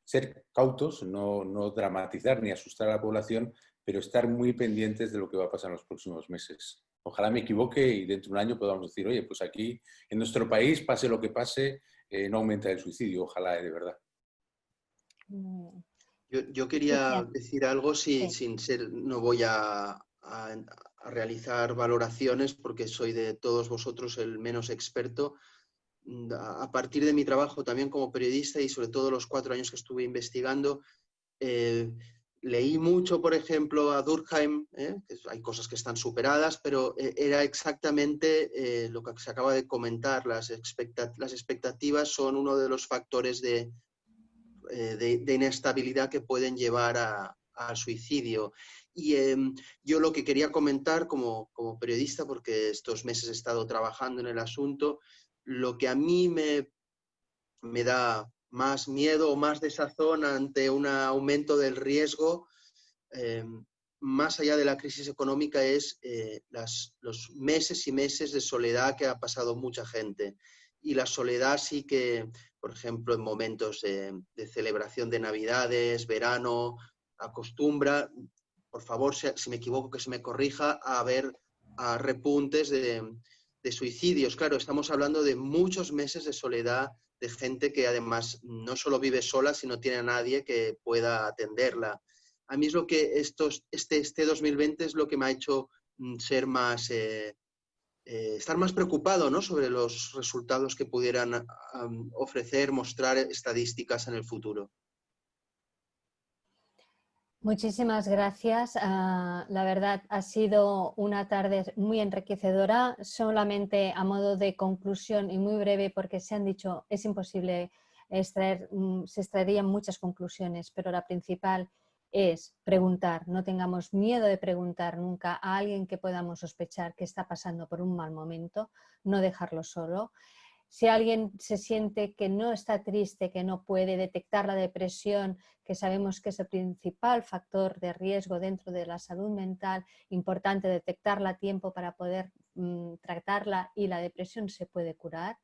ser cautos, no, no dramatizar ni asustar a la población, pero estar muy pendientes de lo que va a pasar en los próximos meses. Ojalá me equivoque y dentro de un año podamos decir, oye, pues aquí en nuestro país, pase lo que pase, eh, no aumenta el suicidio. Ojalá, de verdad. Yo, quería decir algo sin, sin ser, no voy a, a, realizar valoraciones porque soy de todos vosotros el menos experto. A partir de mi trabajo también como periodista y sobre todo los cuatro años que estuve investigando, eh, leí mucho, por ejemplo, a Durkheim, ¿eh? hay cosas que están superadas, pero eh, era exactamente lo que se acaba de comentar. Las, las expectativas son uno de los factores de, de, inestabilidad que pueden llevar al suicidio. Y em, yo lo que quería comentar como, periodista, porque estos meses he estado trabajando en el asunto, lo que a mí me, me da más miedo o más desazón ante un aumento del riesgo, em, más allá de la crisis económica, es eh, los meses y meses de soledad que ha pasado mucha gente. Y la soledad sí que, por ejemplo, en momentos de celebración de Navidades, verano, acostumbra por favor, si me equivoco, que se me corrija, a a repuntes de, suicidios. Claro, estamos hablando de muchos meses de soledad, de gente que además no solo vive sola, sino tiene a nadie que pueda atenderla. A mí es lo que este, este 2020 es lo que me ha hecho mm, ser más, eh, eh, estar más preocupado ¿no? sobre los resultados que pudieran ofrecer, mostrar estadísticas en el futuro. Muchísimas gracias. Ah, la verdad ha sido una tarde muy enriquecedora. Solamente a modo de conclusión y muy breve porque se han dicho es imposible extraer, mm, se extraerían muchas conclusiones, pero la principal es preguntar. No tengamos miedo de preguntar nunca a alguien que podamos sospechar que está pasando por un mal momento, no dejarlo solo. Si alguien se siente que no está triste, que no puede detectar la depresión, que sabemos que es el principal factor de riesgo dentro de la salud mental, importante detectarla a tiempo para poder mm, tratarla y la depresión se puede curar.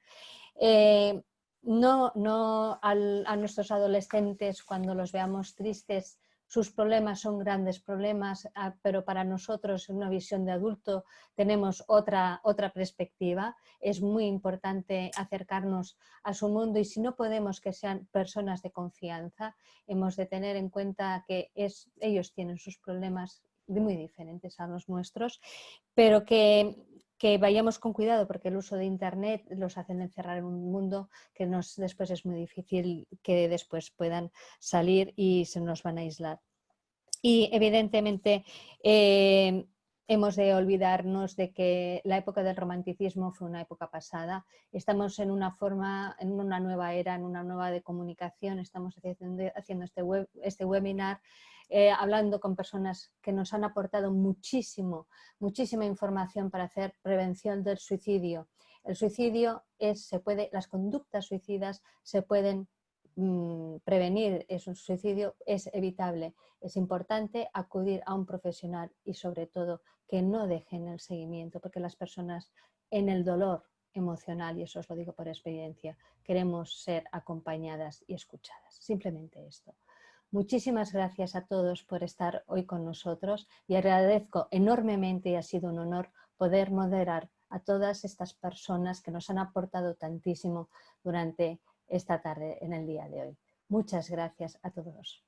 Eh, no, no a nuestros adolescentes cuando los veamos tristes sus problemas son grandes problemas, ah, pero para nosotros en una visión de adulto tenemos otra, otra perspectiva. Es muy importante acercarnos a su mundo y si no podemos que sean personas de confianza, hemos de tener en cuenta que ellos tienen sus problemas muy diferentes a los nuestros, pero que que vayamos con cuidado porque el uso de Internet los hacen encerrar en un mundo que después es muy difícil que después puedan salir y se nos van a aislar. Y evidentemente eh, hemos de olvidarnos de que la época del romanticismo fue una época pasada. Estamos en una forma, en una nueva era, en una nueva de comunicación. Estamos haciendo, este, este webinar eh, hablando con personas que nos han aportado muchísimo, muchísima información para hacer prevención del suicidio. El suicidio es, se puede, las conductas suicidas se pueden prevenir, es un suicidio, es evitable. Es importante acudir a un profesional y sobre todo que no dejen el seguimiento, porque las personas en el dolor emocional, y eso os lo digo por experiencia, queremos ser acompañadas y escuchadas. Simplemente esto. Muchísimas gracias a todos por estar hoy con nosotros y agradezco enormemente y ha sido un honor poder moderar a todas estas personas que nos han aportado tantísimo durante esta tarde en el día de hoy. Muchas gracias a todos.